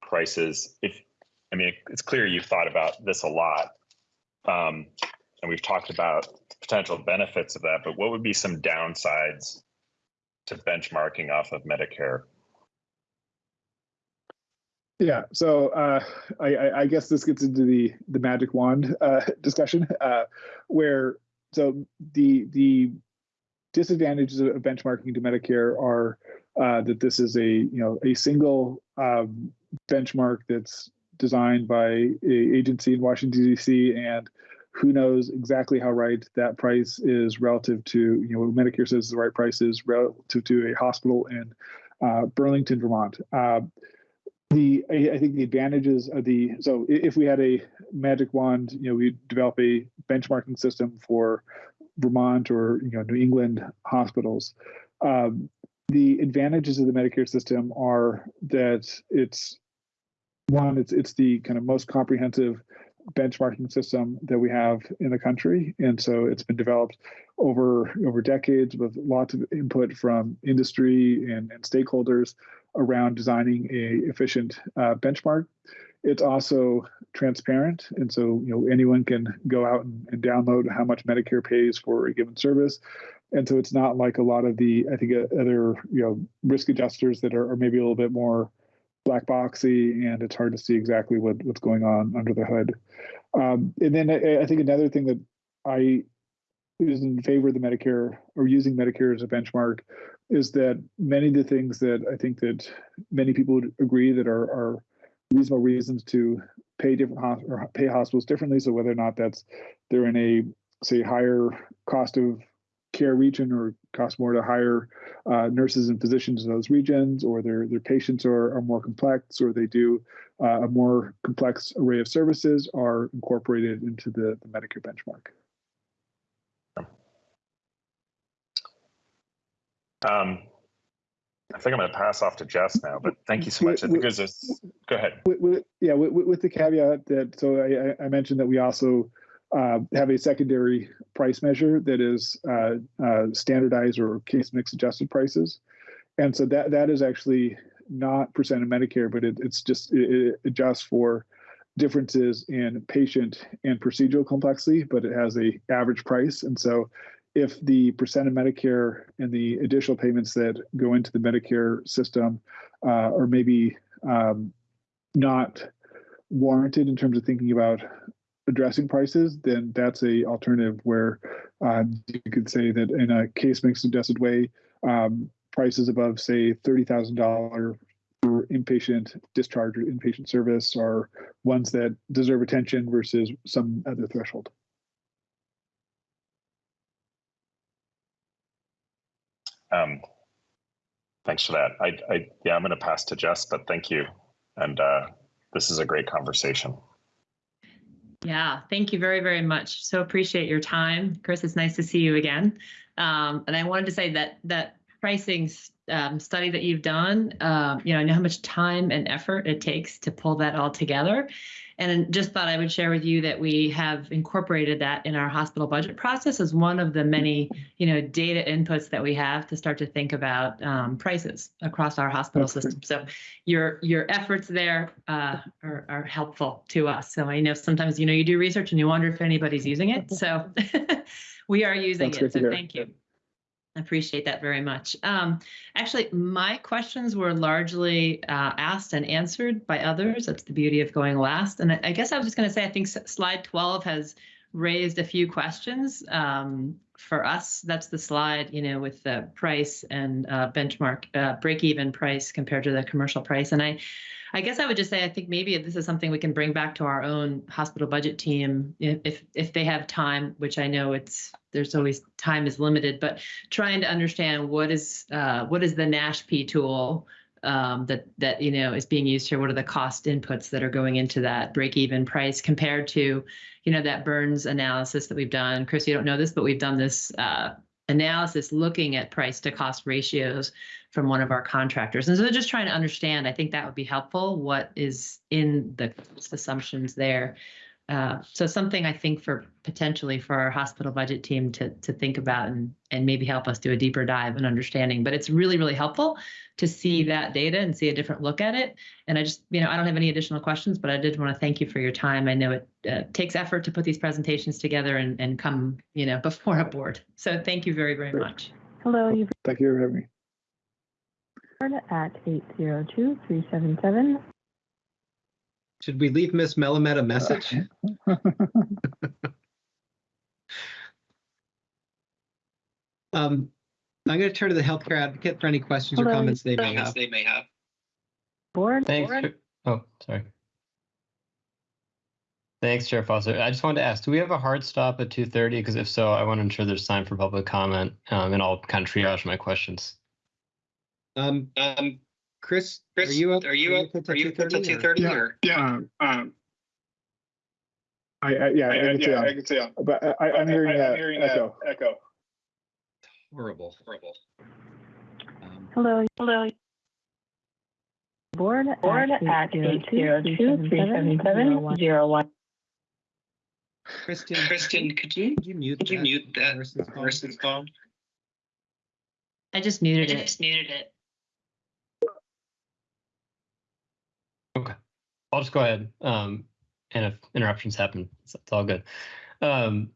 prices. If I mean, it's clear you've thought about this a lot, um, and we've talked about potential benefits of that. But what would be some downsides to benchmarking off of Medicare? Yeah, so uh, I, I, guess this gets into the the magic wand uh, discussion, uh, where so the the disadvantages of benchmarking to Medicare are uh, that this is a you know a single um, benchmark that's designed by a agency in Washington D.C. and who knows exactly how right that price is relative to you know what Medicare says the right price is relative to a hospital in uh, Burlington, Vermont. The I, I think the advantages of the so if we had a magic wand, you know, we develop a benchmarking system for Vermont or you know New England hospitals. Um, the advantages of the Medicare system are that it's one, it's it's the kind of most comprehensive benchmarking system that we have in the country, and so it's been developed over over decades with lots of input from industry and, and stakeholders around designing a efficient uh, benchmark. It's also transparent, and so you know anyone can go out and, and, download how much Medicare pays for a given service, and so it's not like a lot of the I think uh, other you know risk adjusters that are, are maybe a little bit more black boxy, and it's hard to see exactly what what's going on under the hood. Um, and then I, I think another thing that I is in favor of the Medicare or using Medicare as a benchmark is that many of the things that I think that many people would agree that are, are reasonable reasons to pay different or pay hospitals differently. So whether or not that's they're in a say higher cost of care region or cost more to hire uh, nurses and physicians in those regions, or their their patients are, are more complex, or they do uh, a more complex array of services, are incorporated into the, the Medicare benchmark. Um, I think I'm going to pass off to Jess now, but thank you so much. I think there's a, go ahead. With, with, yeah, with, with, the caveat that, so I, I mentioned that we also uh, have a secondary price measure that is uh, uh, standardized or case mix adjusted prices. And so that that is actually not percent of Medicare, but it, it's just, it, it adjusts for differences in patient and procedural complexity, but it has a average price. And so if the percent of Medicare and the additional payments that go into the Medicare system uh, are maybe um, not warranted in terms of thinking about addressing prices, then that's a alternative where uh, you could say that in a case mix adjusted way, um, prices above say thirty thousand dollar for inpatient discharge or inpatient service are ones that deserve attention versus some other threshold. Um, thanks for that. I, I yeah, I'm going to pass to Jess, but thank you. And uh, this is a great conversation. Yeah, thank you very, very much. So appreciate your time. Chris, it's nice to see you again. Um, and I wanted to say that that pricing um, study that you've done, um, you know, I know how much time and effort it takes to pull that all together. And just thought I would share with you that we have incorporated that in our hospital budget process as one of the many, you know, data inputs that we have to start to think about um, prices across our hospital system. So your your efforts there uh, are, are helpful to us. So I know sometimes, you know, you do research and you wonder if anybody's using it. So we are using That's it. So thank you. I appreciate that very much. Um, actually, my questions were largely uh, asked and answered by others. That's the beauty of going last. And I, I guess I was just going to say, I think slide 12 has raised a few questions um, for us. That's the slide, you know, with the price and uh, benchmark uh, break-even price compared to the commercial price. And I, I guess I would just say I think maybe this is something we can bring back to our own hospital budget team if if they have time, which I know it's there's always time is limited, but trying to understand what is uh, what is the NASHP tool um, that that you know is being used here. What are the cost inputs that are going into that break even price compared to you know that Burns analysis that we've done. Chris, you don't know this, but we've done this uh, analysis looking at price to cost ratios from one of our contractors. And so just trying to understand, I think that would be helpful, what is in the assumptions there. Uh, so something I think for potentially for our hospital budget team to to think about and and maybe help us do a deeper dive and understanding. But it's really really helpful to see that data and see a different look at it. And I just you know I don't have any additional questions, but I did want to thank you for your time. I know it uh, takes effort to put these presentations together and and come you know before a board. So thank you very very Great. much. Hello, you've Thank you for having me. heard at 802-377. Should we leave Miss Melamed a message? Um, I'm going to turn to the healthcare advocate for any questions or comments they may have. Board, Thanks. Chair- Oh, sorry. Thanks, Chair Foster. I just wanted to ask, do we have a hard stop at 2:30? Because if so, I want to ensure there's time for public comment, um, and I'll kind of triage my questions. Um, um, Chris, are you up? Are you up? Are you up to two thirty Yeah. or? Yeah. Um, I, I, yeah, I can see, I can see. um, but I, I'm hearing, I'm uh, hearing echo. Echo. Horrible, horrible. Um, hello. Hello. Board Board at at 802-377-01. Kristen, Kristen, could you, could you mute could you that mute that person's phone? person's phone? I just muted it. muted it. I'll just go ahead. Um, and if interruptions happen, it's, it's all good. Um,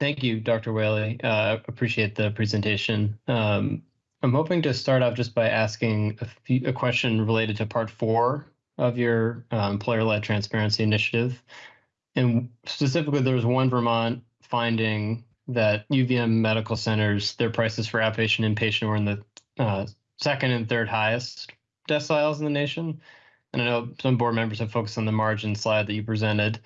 thank you, Dr. Whaley. Uh, appreciate the presentation. Um, I'm hoping to start off just by asking a, few, a question related to part four of your uh, employer-led transparency initiative. And specifically, there was one Vermont finding that UVM medical centers, their prices for outpatient and inpatient were in the uh, second and third highest deciles in the nation. And I know some board members have focused on the margin slide that you presented.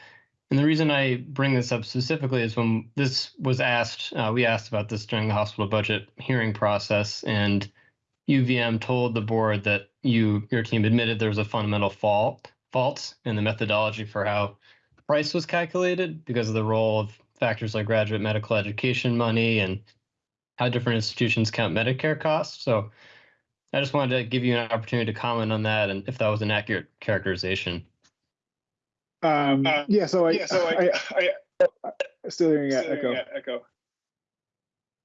And the reason I bring this up specifically is when this was asked, uh, we asked about this during the hospital budget hearing process, and UVM told the board that you, your team admitted there was a fundamental fault, fault in the methodology for how price was calculated because of the role of factors like graduate medical education money and how different institutions count Medicare costs. So I just wanted to give you an opportunity to comment on that and if that was an accurate characterization. Um, Uh, yeah, so I, Yeah, so I, I, I, still hearing uh, still echo. hearing echo.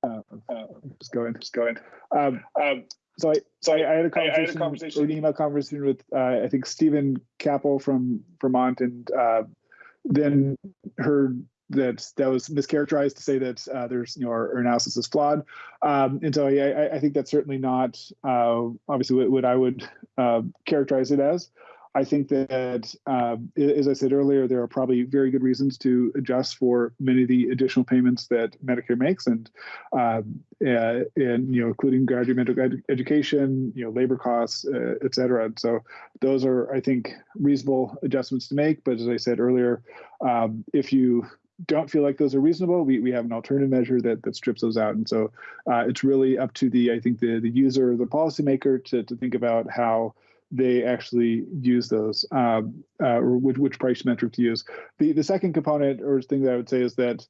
Uh, Uh, just going. Just going. Um, Um, so I, so I, I had a I- I had a conversation, conversation- an email conversation with, uh, I think Stephen Capel from Vermont and, uh, then heard that that was mischaracterized to say that, uh, there's, you know, our, our analysis is flawed. Um, and so I, I, think that's certainly not, uh, obviously what, what I would, uh, characterize it as. I think that, um, as I said earlier, there are probably very good reasons to adjust for many of the additional payments that Medicare makes, and um, and you know, including graduate medical ed- education, you know, labor costs, uh, et cetera. And so those are, I think, reasonable adjustments to make. But as I said earlier, um, if you don't feel like those are reasonable, we, we have an alternative measure that that strips those out. And so uh, it's really up to the, I think, the the user, the policymaker, to to think about how they actually use those, um, uh, or which, which price metric to use. The the second component or thing that I would say is that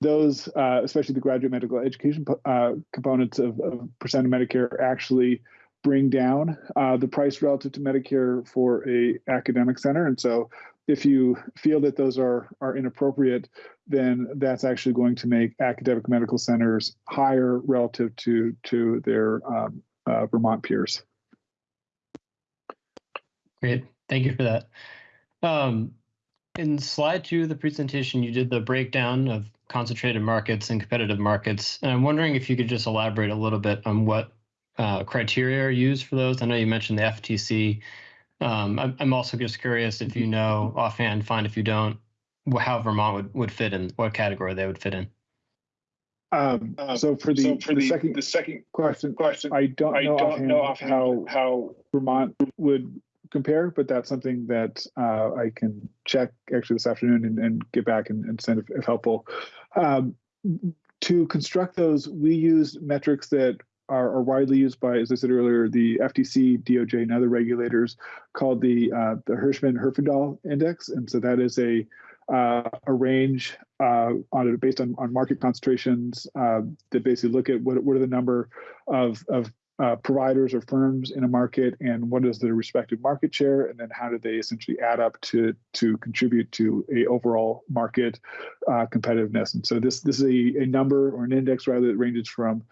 those, uh, especially the graduate medical education uh, components of, of percent of Medicare, actually bring down uh, the price relative to Medicare for a academic center. And so, if you feel that those are are inappropriate, then that's actually going to make academic medical centers higher relative to to their um, uh, Vermont peers. Great, thank you for that. Um, in slide two of the presentation, you did the breakdown of concentrated markets and competitive markets. And I'm wondering if you could just elaborate a little bit on what uh, criteria are used for those. I know you mentioned the FTC. Um, I'm, I'm also just curious if you know offhand, fine if you don't, how Vermont would, would fit in, what category they would fit in. Um, uh, so for the, so for the the, second the second question, question, I don't I know don't offhand know offhand how how Vermont would compare, but that's something that uh, I can check actually this afternoon and, and get back and, and send if, if helpful. Um, to construct those, we use metrics that are, are, widely used by, as I said earlier, the FTC, DOJ, and other regulators called the uh, the Hirschman Herfindahl Index, and so that is a uh, a range uh, on based on, on market concentrations uh, that basically look at what what are the number of of uh, providers or firms in a market and what is their respective market share and then how do they essentially add up to to contribute to a overall market uh, competitiveness. And so this this is a, a number or an index rather that ranges from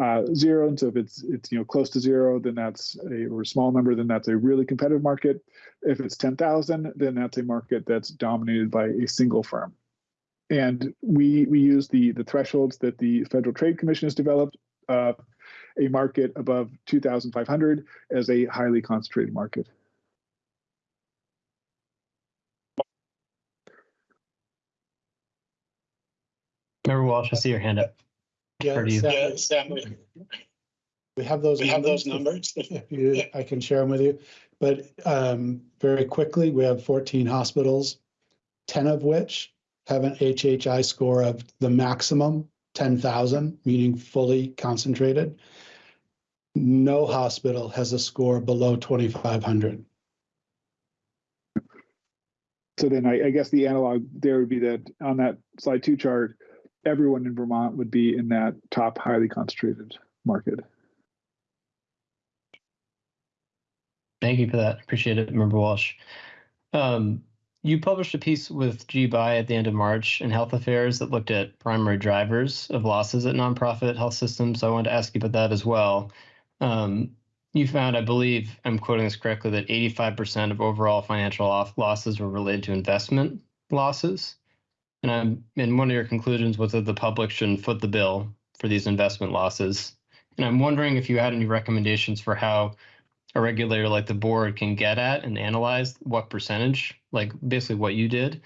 uh, zero and so if it's it's you know close to zero then that's a or a small number then that's a really competitive market if it's 10,000 then that's a market that's dominated by a single firm and we we use the the thresholds that the Federal Trade Commission has developed uh, a market above 2,500 as a highly concentrated market. Member Walsh, I see your hand up. Yeah, Or do you- Sam, Yeah, Sam, we We have those. we have numbers. those numbers. If you, I can share them with you, but um, very quickly, we have fourteen hospitals, ten of which have an HHI score of the maximum, ten thousand, meaning fully concentrated. No hospital has a score below twenty-five hundred. So then I, I guess the analog there would be that on that slide two chart, everyone in Vermont would be in that top highly concentrated market. Thank you for that. Appreciate it, Member Walsh. Um, you published a piece with Ge Bai at the end of March in Health Affairs that looked at primary drivers of losses at nonprofit health systems. So I wanted to ask you about that as well. Um, you found, I believe, I'm quoting this correctly, that 85% of overall financial off losses were related to investment losses. And I'm, and one of your conclusions was that the public shouldn't foot the bill for these investment losses. And I'm wondering if you had any recommendations for how a regulator like the board can get at and analyze what percentage, like basically what you did.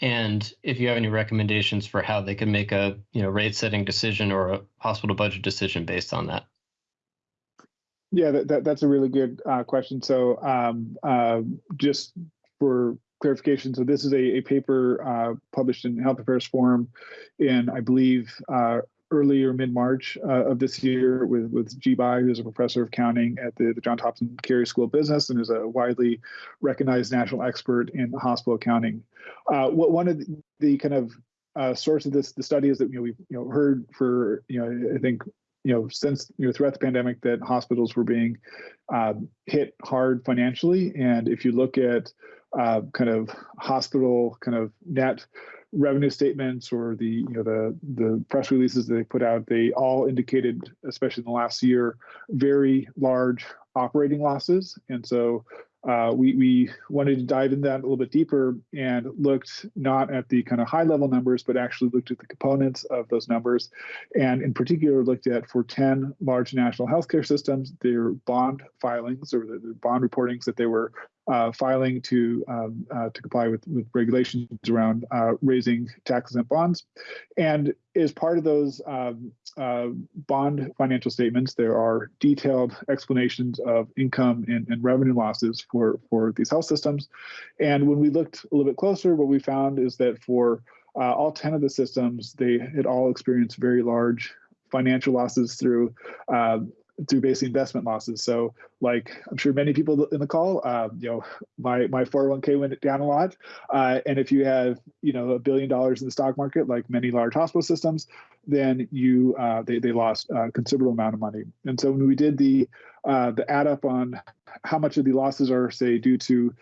And if you have any recommendations for how they can make a you know rate setting decision or a hospital budget decision based on that. Yeah, that, that that's a really good uh, question. So um, uh, just for clarification, so this is a, a paper uh, published in Health Affairs Forum in, I believe, uh, early or mid-March uh, of this year with, with Ge Bai, who's a professor of accounting at the, the Johns Hopkins Carey School of Business and is a widely recognized national expert in hospital accounting. Uh, what one of the, the kind of uh, source of this the study is that you know we've you know heard for you know I think you know since you know throughout the pandemic that hospitals were being um, hit hard financially, and if you look at uh, kind of hospital kind of net revenue statements or the you know the the press releases that they put out, they all indicated, especially in the last year, very large operating losses, and so uh, we, we wanted to dive in that a little bit deeper and looked not at the kind of high level numbers, but actually looked at the components of those numbers. And in particular, looked at for 10 large national healthcare systems, their bond filings or the, the bond reportings that they were uh, filing to um, uh, to comply with, with regulations around uh, raising tax exempt bonds. And as part of those um, uh, bond financial statements, there are detailed explanations of income and, and, revenue losses for, for these health systems. And when we looked a little bit closer, what we found is that for uh, all 10 of the systems, they had all experienced very large financial losses through uh, through basic investment losses. So, like I'm sure many people in the call, uh, you know, my my 401k went down a lot, uh, and if you have you know a billion dollars in the stock market, like many large hospital systems, then you uh, they they lost a considerable amount of money. And so when we did the uh, the add up on how much of the losses are say due to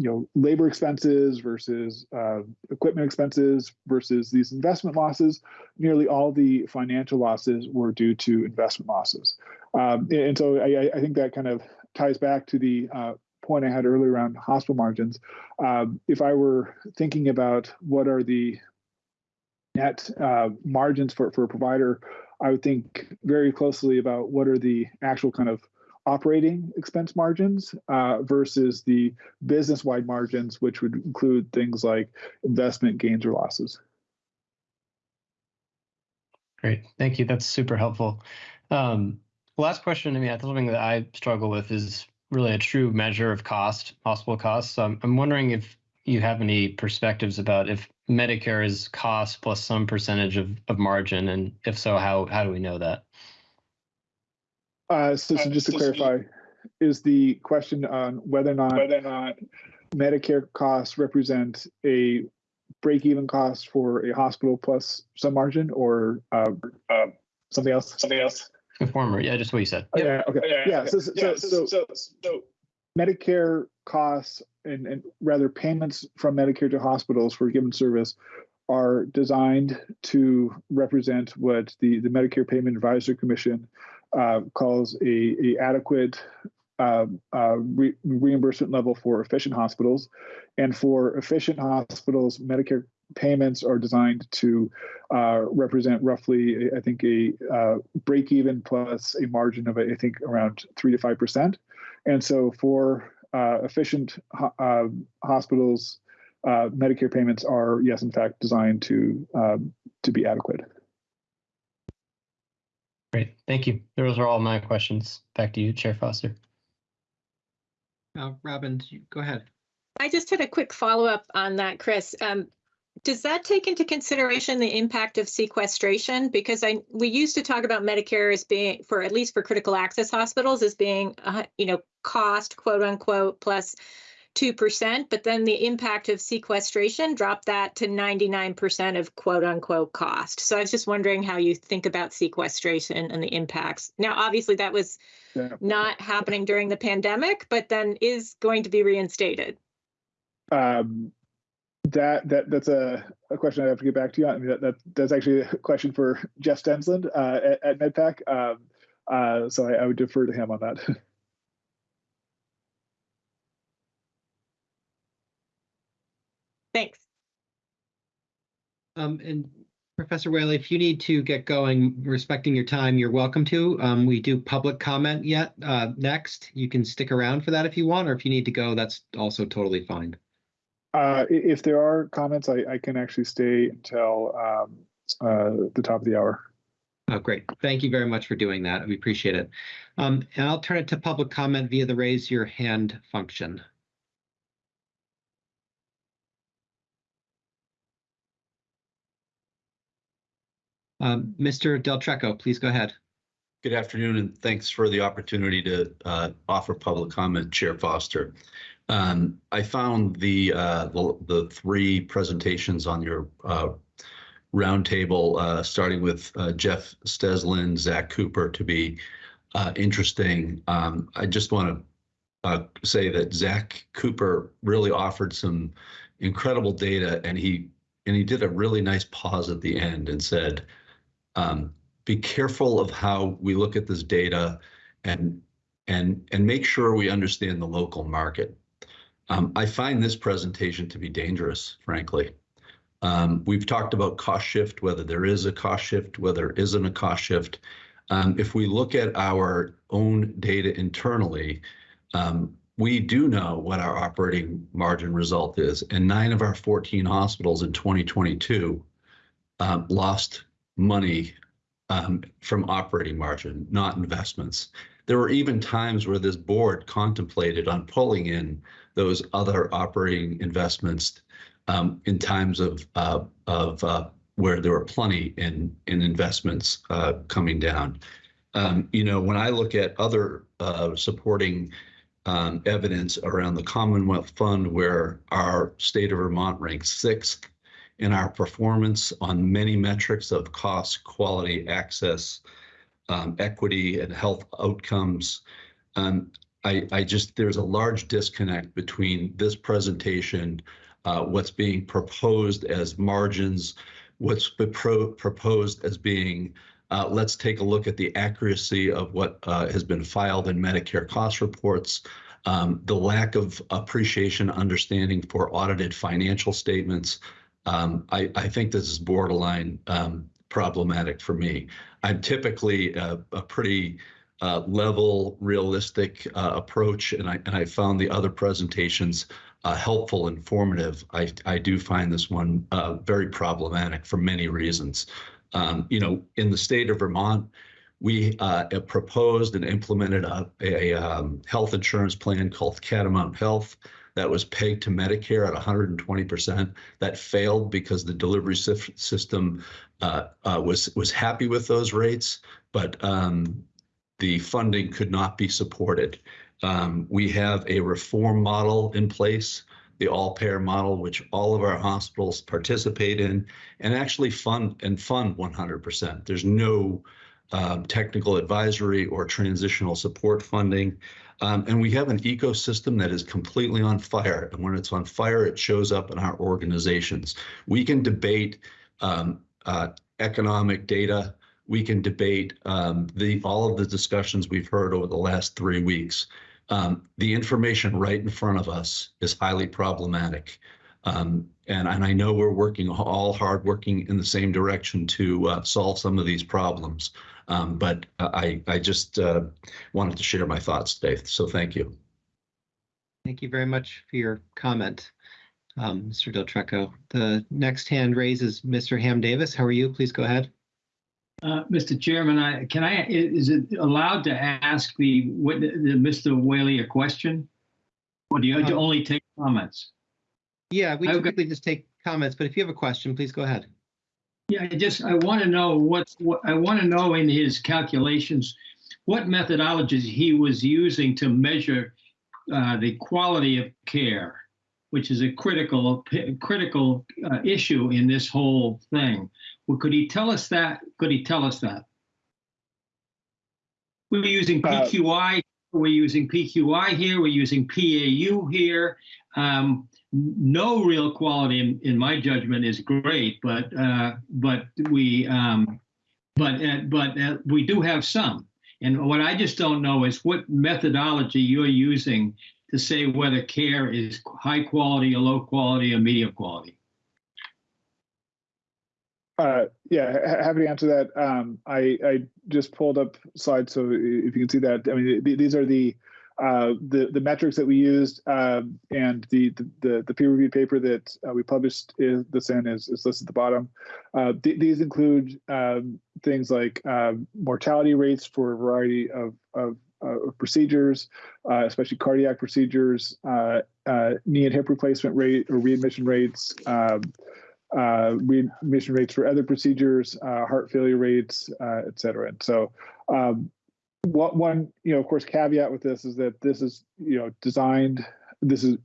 you know labor expenses versus uh, equipment expenses versus these investment losses nearly all the financial losses were due to investment losses. Um, and so I, I, think that kind of ties back to the uh, point i had earlier around hospital margins. Um, if i were thinking about what are the net uh, margins for, for a provider i would think very closely about what are the actual kind of operating expense margins uh, versus the business wide margins, which would include things like investment gains or losses. Great, thank you. That's super helpful. Um, last question. I mean, something that I struggle with is really a true measure of cost, possible costs. So I'm, I'm wondering if you have any perspectives about if Medicare is cost plus some percentage of, of margin, and if so, how how do we know that? Uh, so, so just to clarify, is the question on whether or not whether or not Medicare costs represent a break-even cost for a hospital plus some margin, or uh, uh, something else? Something else. The Former, yeah, just what you said. Oh, Yep. Yeah, okay, yeah, so, so, so, so, so Medicare costs and, and rather payments from Medicare to hospitals for a given service are designed to represent what the, the Medicare Payment Advisory Commission uh, calls a, a adequate uh, uh, re- reimbursement level for efficient hospitals. And for efficient hospitals, Medicare payments are designed to uh, represent roughly, I think, a uh, break even plus a margin of, I think, around three to five percent. And so for uh, efficient ho- hospitals, Medicare payments are, yes, in fact, designed to um, to be adequate. Great, thank you. Those are all my questions. Back to you, Chair Foster. Uh, Robin, you- go ahead. I just had a quick follow-up on that, Chris. Um, does that take into consideration the impact of sequestration? Because I, we used to talk about Medicare as being, for at least for critical access hospitals, as being, uh, you know, cost, quote unquote, plus 2%, but then the impact of sequestration dropped that to 99% of quote unquote cost. So I was just wondering how you think about sequestration and the impacts. Now, obviously that was Yeah. not happening during the pandemic, but then is going to be reinstated. Um, that that that's a, a question I have to get back to you on. I mean, that, that that's actually a question for Jeff Stensland uh, at, at MedPAC. Um, uh, so I, I would defer to him on that. Thanks. Um, and Professor Whaley, if you need to get going, respecting your time, you're welcome to. Um, we do public comment yet, uh, next. You can stick around for that if you want, or if you need to go, that's also totally fine. Uh, if there are comments, I, I can actually stay until um, uh, the top of the hour. Oh, great. Thank you very much for doing that. We appreciate it. Um, and I'll turn it to public comment via the raise your hand function. Um, Mr. Del Trecco, please go ahead. Good afternoon, and thanks for the opportunity to uh, offer public comment, Chair Foster. Um, I found the, uh, the the three presentations on your uh, roundtable, uh, starting with uh, Jeff Stensland, Zach Cooper, to be uh, interesting. Um, I just want to say that Zach Cooper really offered some incredible data, and he and he did a really nice pause at the end and said. Um, be careful of how we look at this data and and and make sure we understand the local market. Um, I find this presentation to be dangerous, frankly. Um, we've talked about cost shift, whether there is a cost shift, whether there isn't a cost shift. Um, if we look at our own data internally, um, we do know what our operating margin result is, and nine of our 14 hospitals in 2022 um, lost money um, from operating margin, not investments. There were even times where this board contemplated on pulling in those other operating investments um, in times of uh, of uh, where there were plenty in in investments uh, coming down. Um, you know, when I look at other uh, supporting um, evidence around the Commonwealth Fund, where our state of Vermont ranks sixth in our performance on many metrics of cost, quality, access, um, equity, and health outcomes. Um, I, I, just, there's a large disconnect between this presentation, uh, what's being proposed as margins, what's pro proposed as being, uh, let's take a look at the accuracy of what uh, has been filed in Medicare cost reports, um, the lack of appreciation, understanding for audited financial statements, um, I, I, think this is borderline um, problematic for me. I'm typically a, a pretty uh, level, realistic uh, approach, and I and I found the other presentations uh, helpful, informative. I I do find this one uh, very problematic for many reasons. Um, you know, in the state of Vermont, we uh, proposed and implemented a, a um, health insurance plan called Catamount Health that was pegged to Medicare at 120%. That failed because the delivery system uh, uh, was was happy with those rates, but um, the funding could not be supported. Um, we have a reform model in place, the all-payer model, which all of our hospitals participate in and actually fund and fund 100%. There's no um, technical advisory or transitional support funding. Um, and we have an ecosystem that is completely on fire. And when it's on fire, it shows up in our organizations. We can debate um, uh, economic data. We can debate um, the all of the discussions we've heard over the last three weeks. Um, the information right in front of us is highly problematic. Um, and, and I know we're working all hard, working in the same direction to uh, solve some of these problems. Um, but I, I just uh, wanted to share my thoughts today. So thank you. Thank you very much for your comment, um, Mr. Del Trecco. The next hand raises Mr. Ham Davis. How are you? Please go ahead. Uh, Mr. Chairman, I, can I, i- is it allowed to ask the, wit- the Mr. Whaley a question? Or do you Um, only take comments? Yeah, we Okay. just take comments, but if you have a question, please go ahead. Yeah, I just, I want to know what's, what, I want to know in his calculations, what methodologies he was using to measure uh, the quality of care, which is a critical, critical uh, issue in this whole thing. Well, could he tell us that? Could he tell us that? We were using Uh, PQI, we're using PQI here, we're using PAU here. Um, no real quality, in, in my judgment, is great, but uh, but we um, but uh, but uh, we do have some. And what I just don't know is what methodology you're using to say whether care is high quality or low quality or medium quality. Uh, yeah, ha- happy to answer that. Um, I, I just pulled up slides, so if you can see that, I mean, th- these are the uh, the the metrics that we used, um, and the the the peer reviewed paper that uh, we published is this in is, is listed at the bottom. Uh, th- these include um, things like um, mortality rates for a variety of of, uh, of procedures, uh, especially cardiac procedures, uh, uh, knee and hip replacement rate or readmission rates. Um, uh, readmission rates for other procedures, uh, heart failure rates, uh, et cetera. And so, um, what one, you know, of course, caveat with this is that this is, you know, designed, this is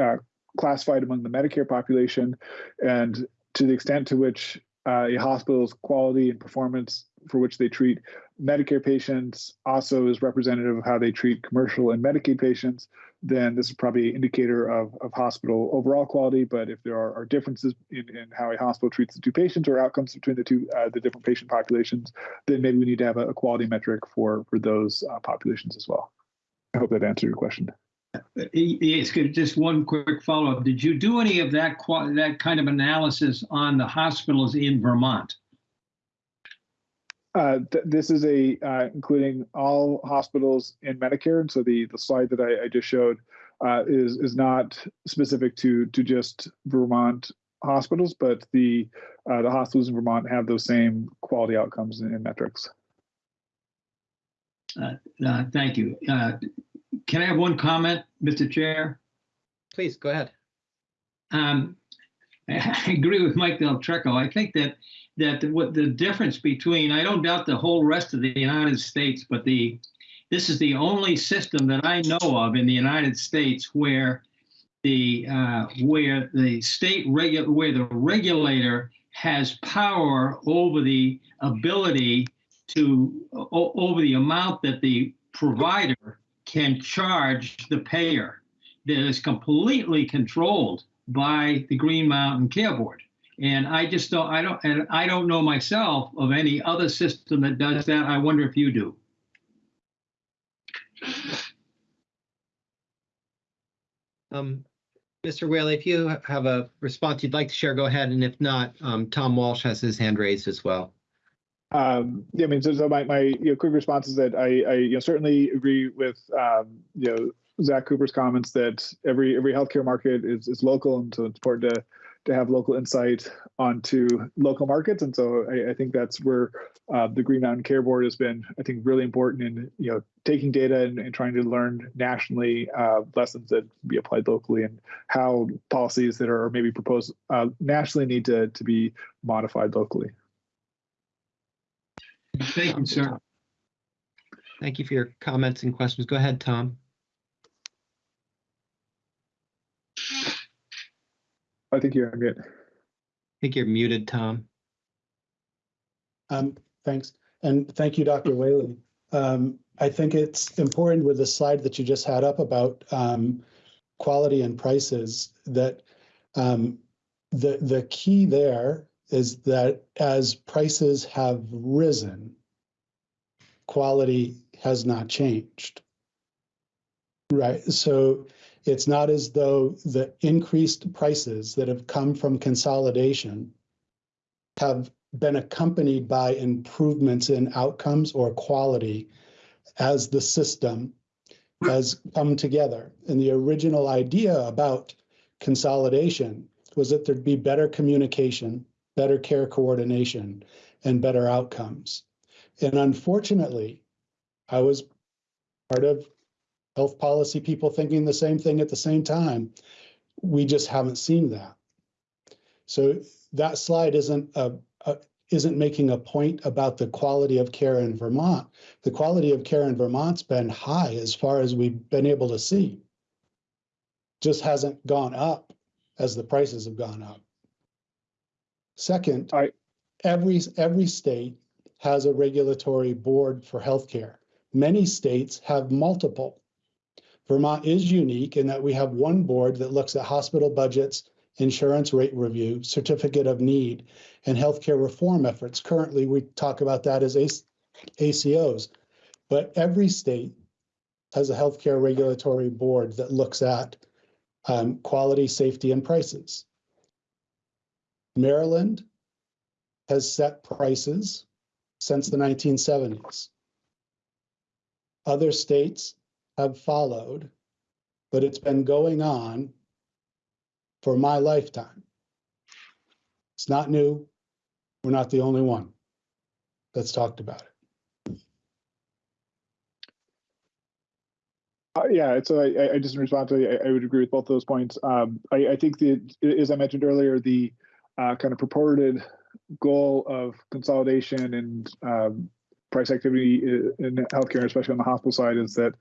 uh, classified among the Medicare population, and to the extent to which uh, a hospital's quality and performance for which they treat Medicare patients also is representative of how they treat commercial and Medicaid patients, then this is probably an indicator of, of hospital overall quality. But if there are, are differences in, in how a hospital treats the two patients or outcomes between the two, uh, the different patient populations, then maybe we need to have a, a quality metric for, for those uh, populations as well. I hope that answered your question. Yes, good. Just one quick follow-up. Did you do any of that that kind of analysis on the hospitals in Vermont? Uh, th- this is a uh, including all hospitals in Medicare, and so the the slide that I, I just showed uh, is is not specific to to just Vermont hospitals, but the uh, the hospitals in Vermont have those same quality outcomes and, and metrics. Uh, uh, Thank you. Uh, Can I have one comment, Mr. Chair? Please go ahead. Um, I agree with Mike Del Trecco. I think that that what the difference between I don't doubt the whole rest of the United States, but the this is the only system that I know of in the United States where the uh, where the state regu- where the regulator has power over the ability to over the amount that the provider can charge the payer that is completely controlled by the Green Mountain Care Board. And I just don't, I don't, and I don't know myself of any other system that does that. I wonder if you do. Um, Mr. Whaley, if you have a response you'd like to share, go ahead. And if not, um, Tom Walsh has his hand raised as well. Um, yeah, I mean, so, so my, my you know, quick response is that I, I you know, certainly agree with um, you know Zach Cooper's comments that every every healthcare market is, is local, and so it's important to to have local insight onto local markets. And so I, I think that's where uh, the Green Mountain Care Board has been, I think, really important in you know taking data and, and trying to learn nationally uh, lessons that be applied locally, and how policies that are maybe proposed uh, nationally need to to be modified locally. Thank you, sir. Thank you for your comments and questions. Go ahead, Tom. I think you're good. I think you're muted, Tom. Um, thanks. And thank you, Dr. Whaley. Um, I think it's important with the slide that you just had up about um, quality and prices that um, the the key there is that as prices have risen, quality has not changed. Right. So it's not as though the increased prices that have come from consolidation have been accompanied by improvements in outcomes or quality as the system has come together. And the original idea about consolidation was that there'd be better communication, better care coordination, and better outcomes. And unfortunately, I was part of health policy people thinking the same thing at the same time. We just haven't seen that. So that slide isn't a, a isn't making a point about the quality of care in Vermont. The quality of care in Vermont's been high as far as we've been able to see. Just hasn't gone up as the prices have gone up. Second, I- every every state has a regulatory board for healthcare. Many states have multiple. Vermont is unique in that we have one board that looks at hospital budgets, insurance rate review, certificate of need, and healthcare reform efforts. Currently, we talk about that as ACOs, but every state has a healthcare regulatory board that looks at um, quality, safety, and prices. Maryland has set prices since the 1970s. Other states have followed, but it's been going on for my lifetime. It's not new. We're not the only one that's talked about it. Uh, yeah, so I, I just in response to, I, I would agree with both those points. Um, I, I think that, as I mentioned earlier, the uh, kind of purported goal of consolidation and um, price activity in healthcare, especially on the hospital side, is that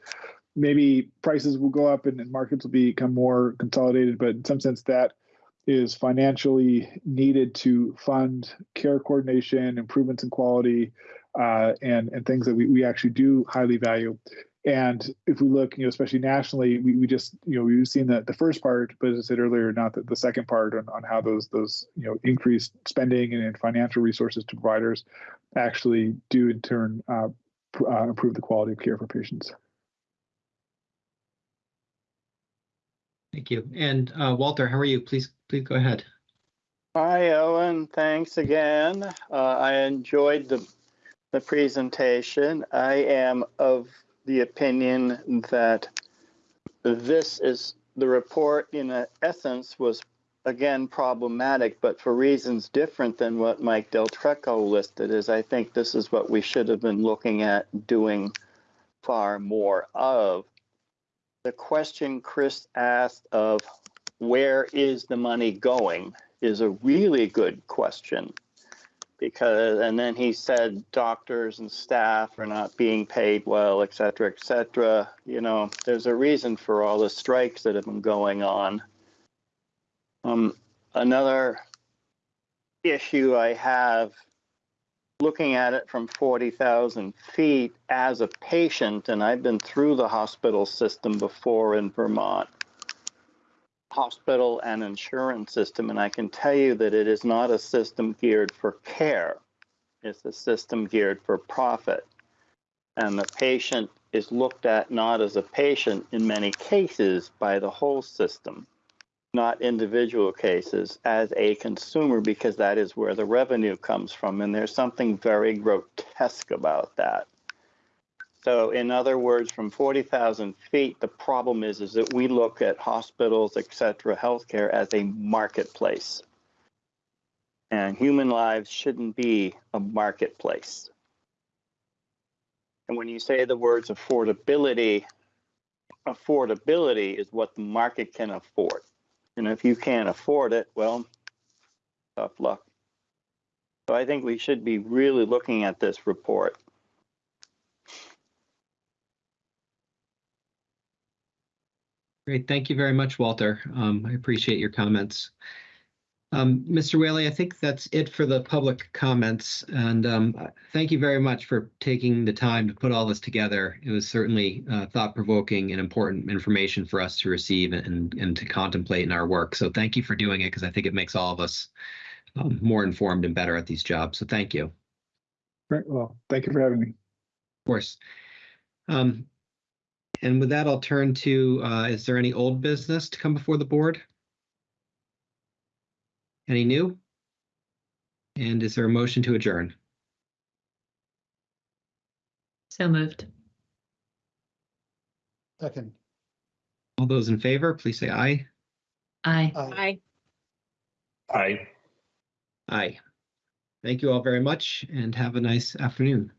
maybe prices will go up and, and markets will become more consolidated, but in some sense that is financially needed to fund care coordination, improvements in quality, uh, and and things that we, we actually do highly value. And if we look, you know, especially nationally, we, we just, you know, we've seen the, the first part, but as I said earlier, not the, the second part on, on how those those you know increased spending and, and financial resources to providers actually do in turn uh, uh, improve the quality of care for patients. Thank you. And uh, Walter, how are you? Please, please go ahead. Hi, Owen. Thanks again. Uh, I enjoyed the the presentation. I am of the opinion that this is the report in essence was again problematic, but for reasons different than what Mike Del Trecco listed is I think this is what we should have been looking at doing far more of the question Chris asked of where is the money going is a really good question. Because and then he said doctors and staff are not being paid well et cetera et cetera. You know there's a reason for all the strikes that have been going on. Um, another issue i have looking at it from 40,000 feet as a patient, and I've been through the hospital system before in Vermont, hospital and insurance system, and I can tell you that it is not a system geared for care. It's a system geared for profit. And the patient is looked at not as a patient in many cases by the whole system not individual cases, as a consumer because that is where the revenue comes from. And there's something very grotesque about that. So in other words, from 40,000 feet, the problem is, is that we look at hospitals, et cetera, healthcare as a marketplace. And human lives shouldn't be a marketplace. And when you say the words affordability, affordability is what the market can afford. And if you can't afford it, well, tough luck. So I think we should be really looking at this report. Great. Thank you very much, Walter. Um, I appreciate your comments. Um, Mr. Whaley, I think that's it for the public comments. And um, thank you very much for taking the time to put all this together. It was certainly uh, thought-provoking and important information for us to receive and, and to contemplate in our work. So thank you for doing it because I think it makes all of us um, more informed and better at these jobs. So thank you. Great. Well, thank you for having me. Of course. Um, and with that, I'll turn to, uh, is there any old business to come before the board? Any new? And is there a motion to adjourn? So moved. Second. All those in favor, please say aye. Aye. Aye. Aye. Aye. Thank you all very much and have a nice afternoon.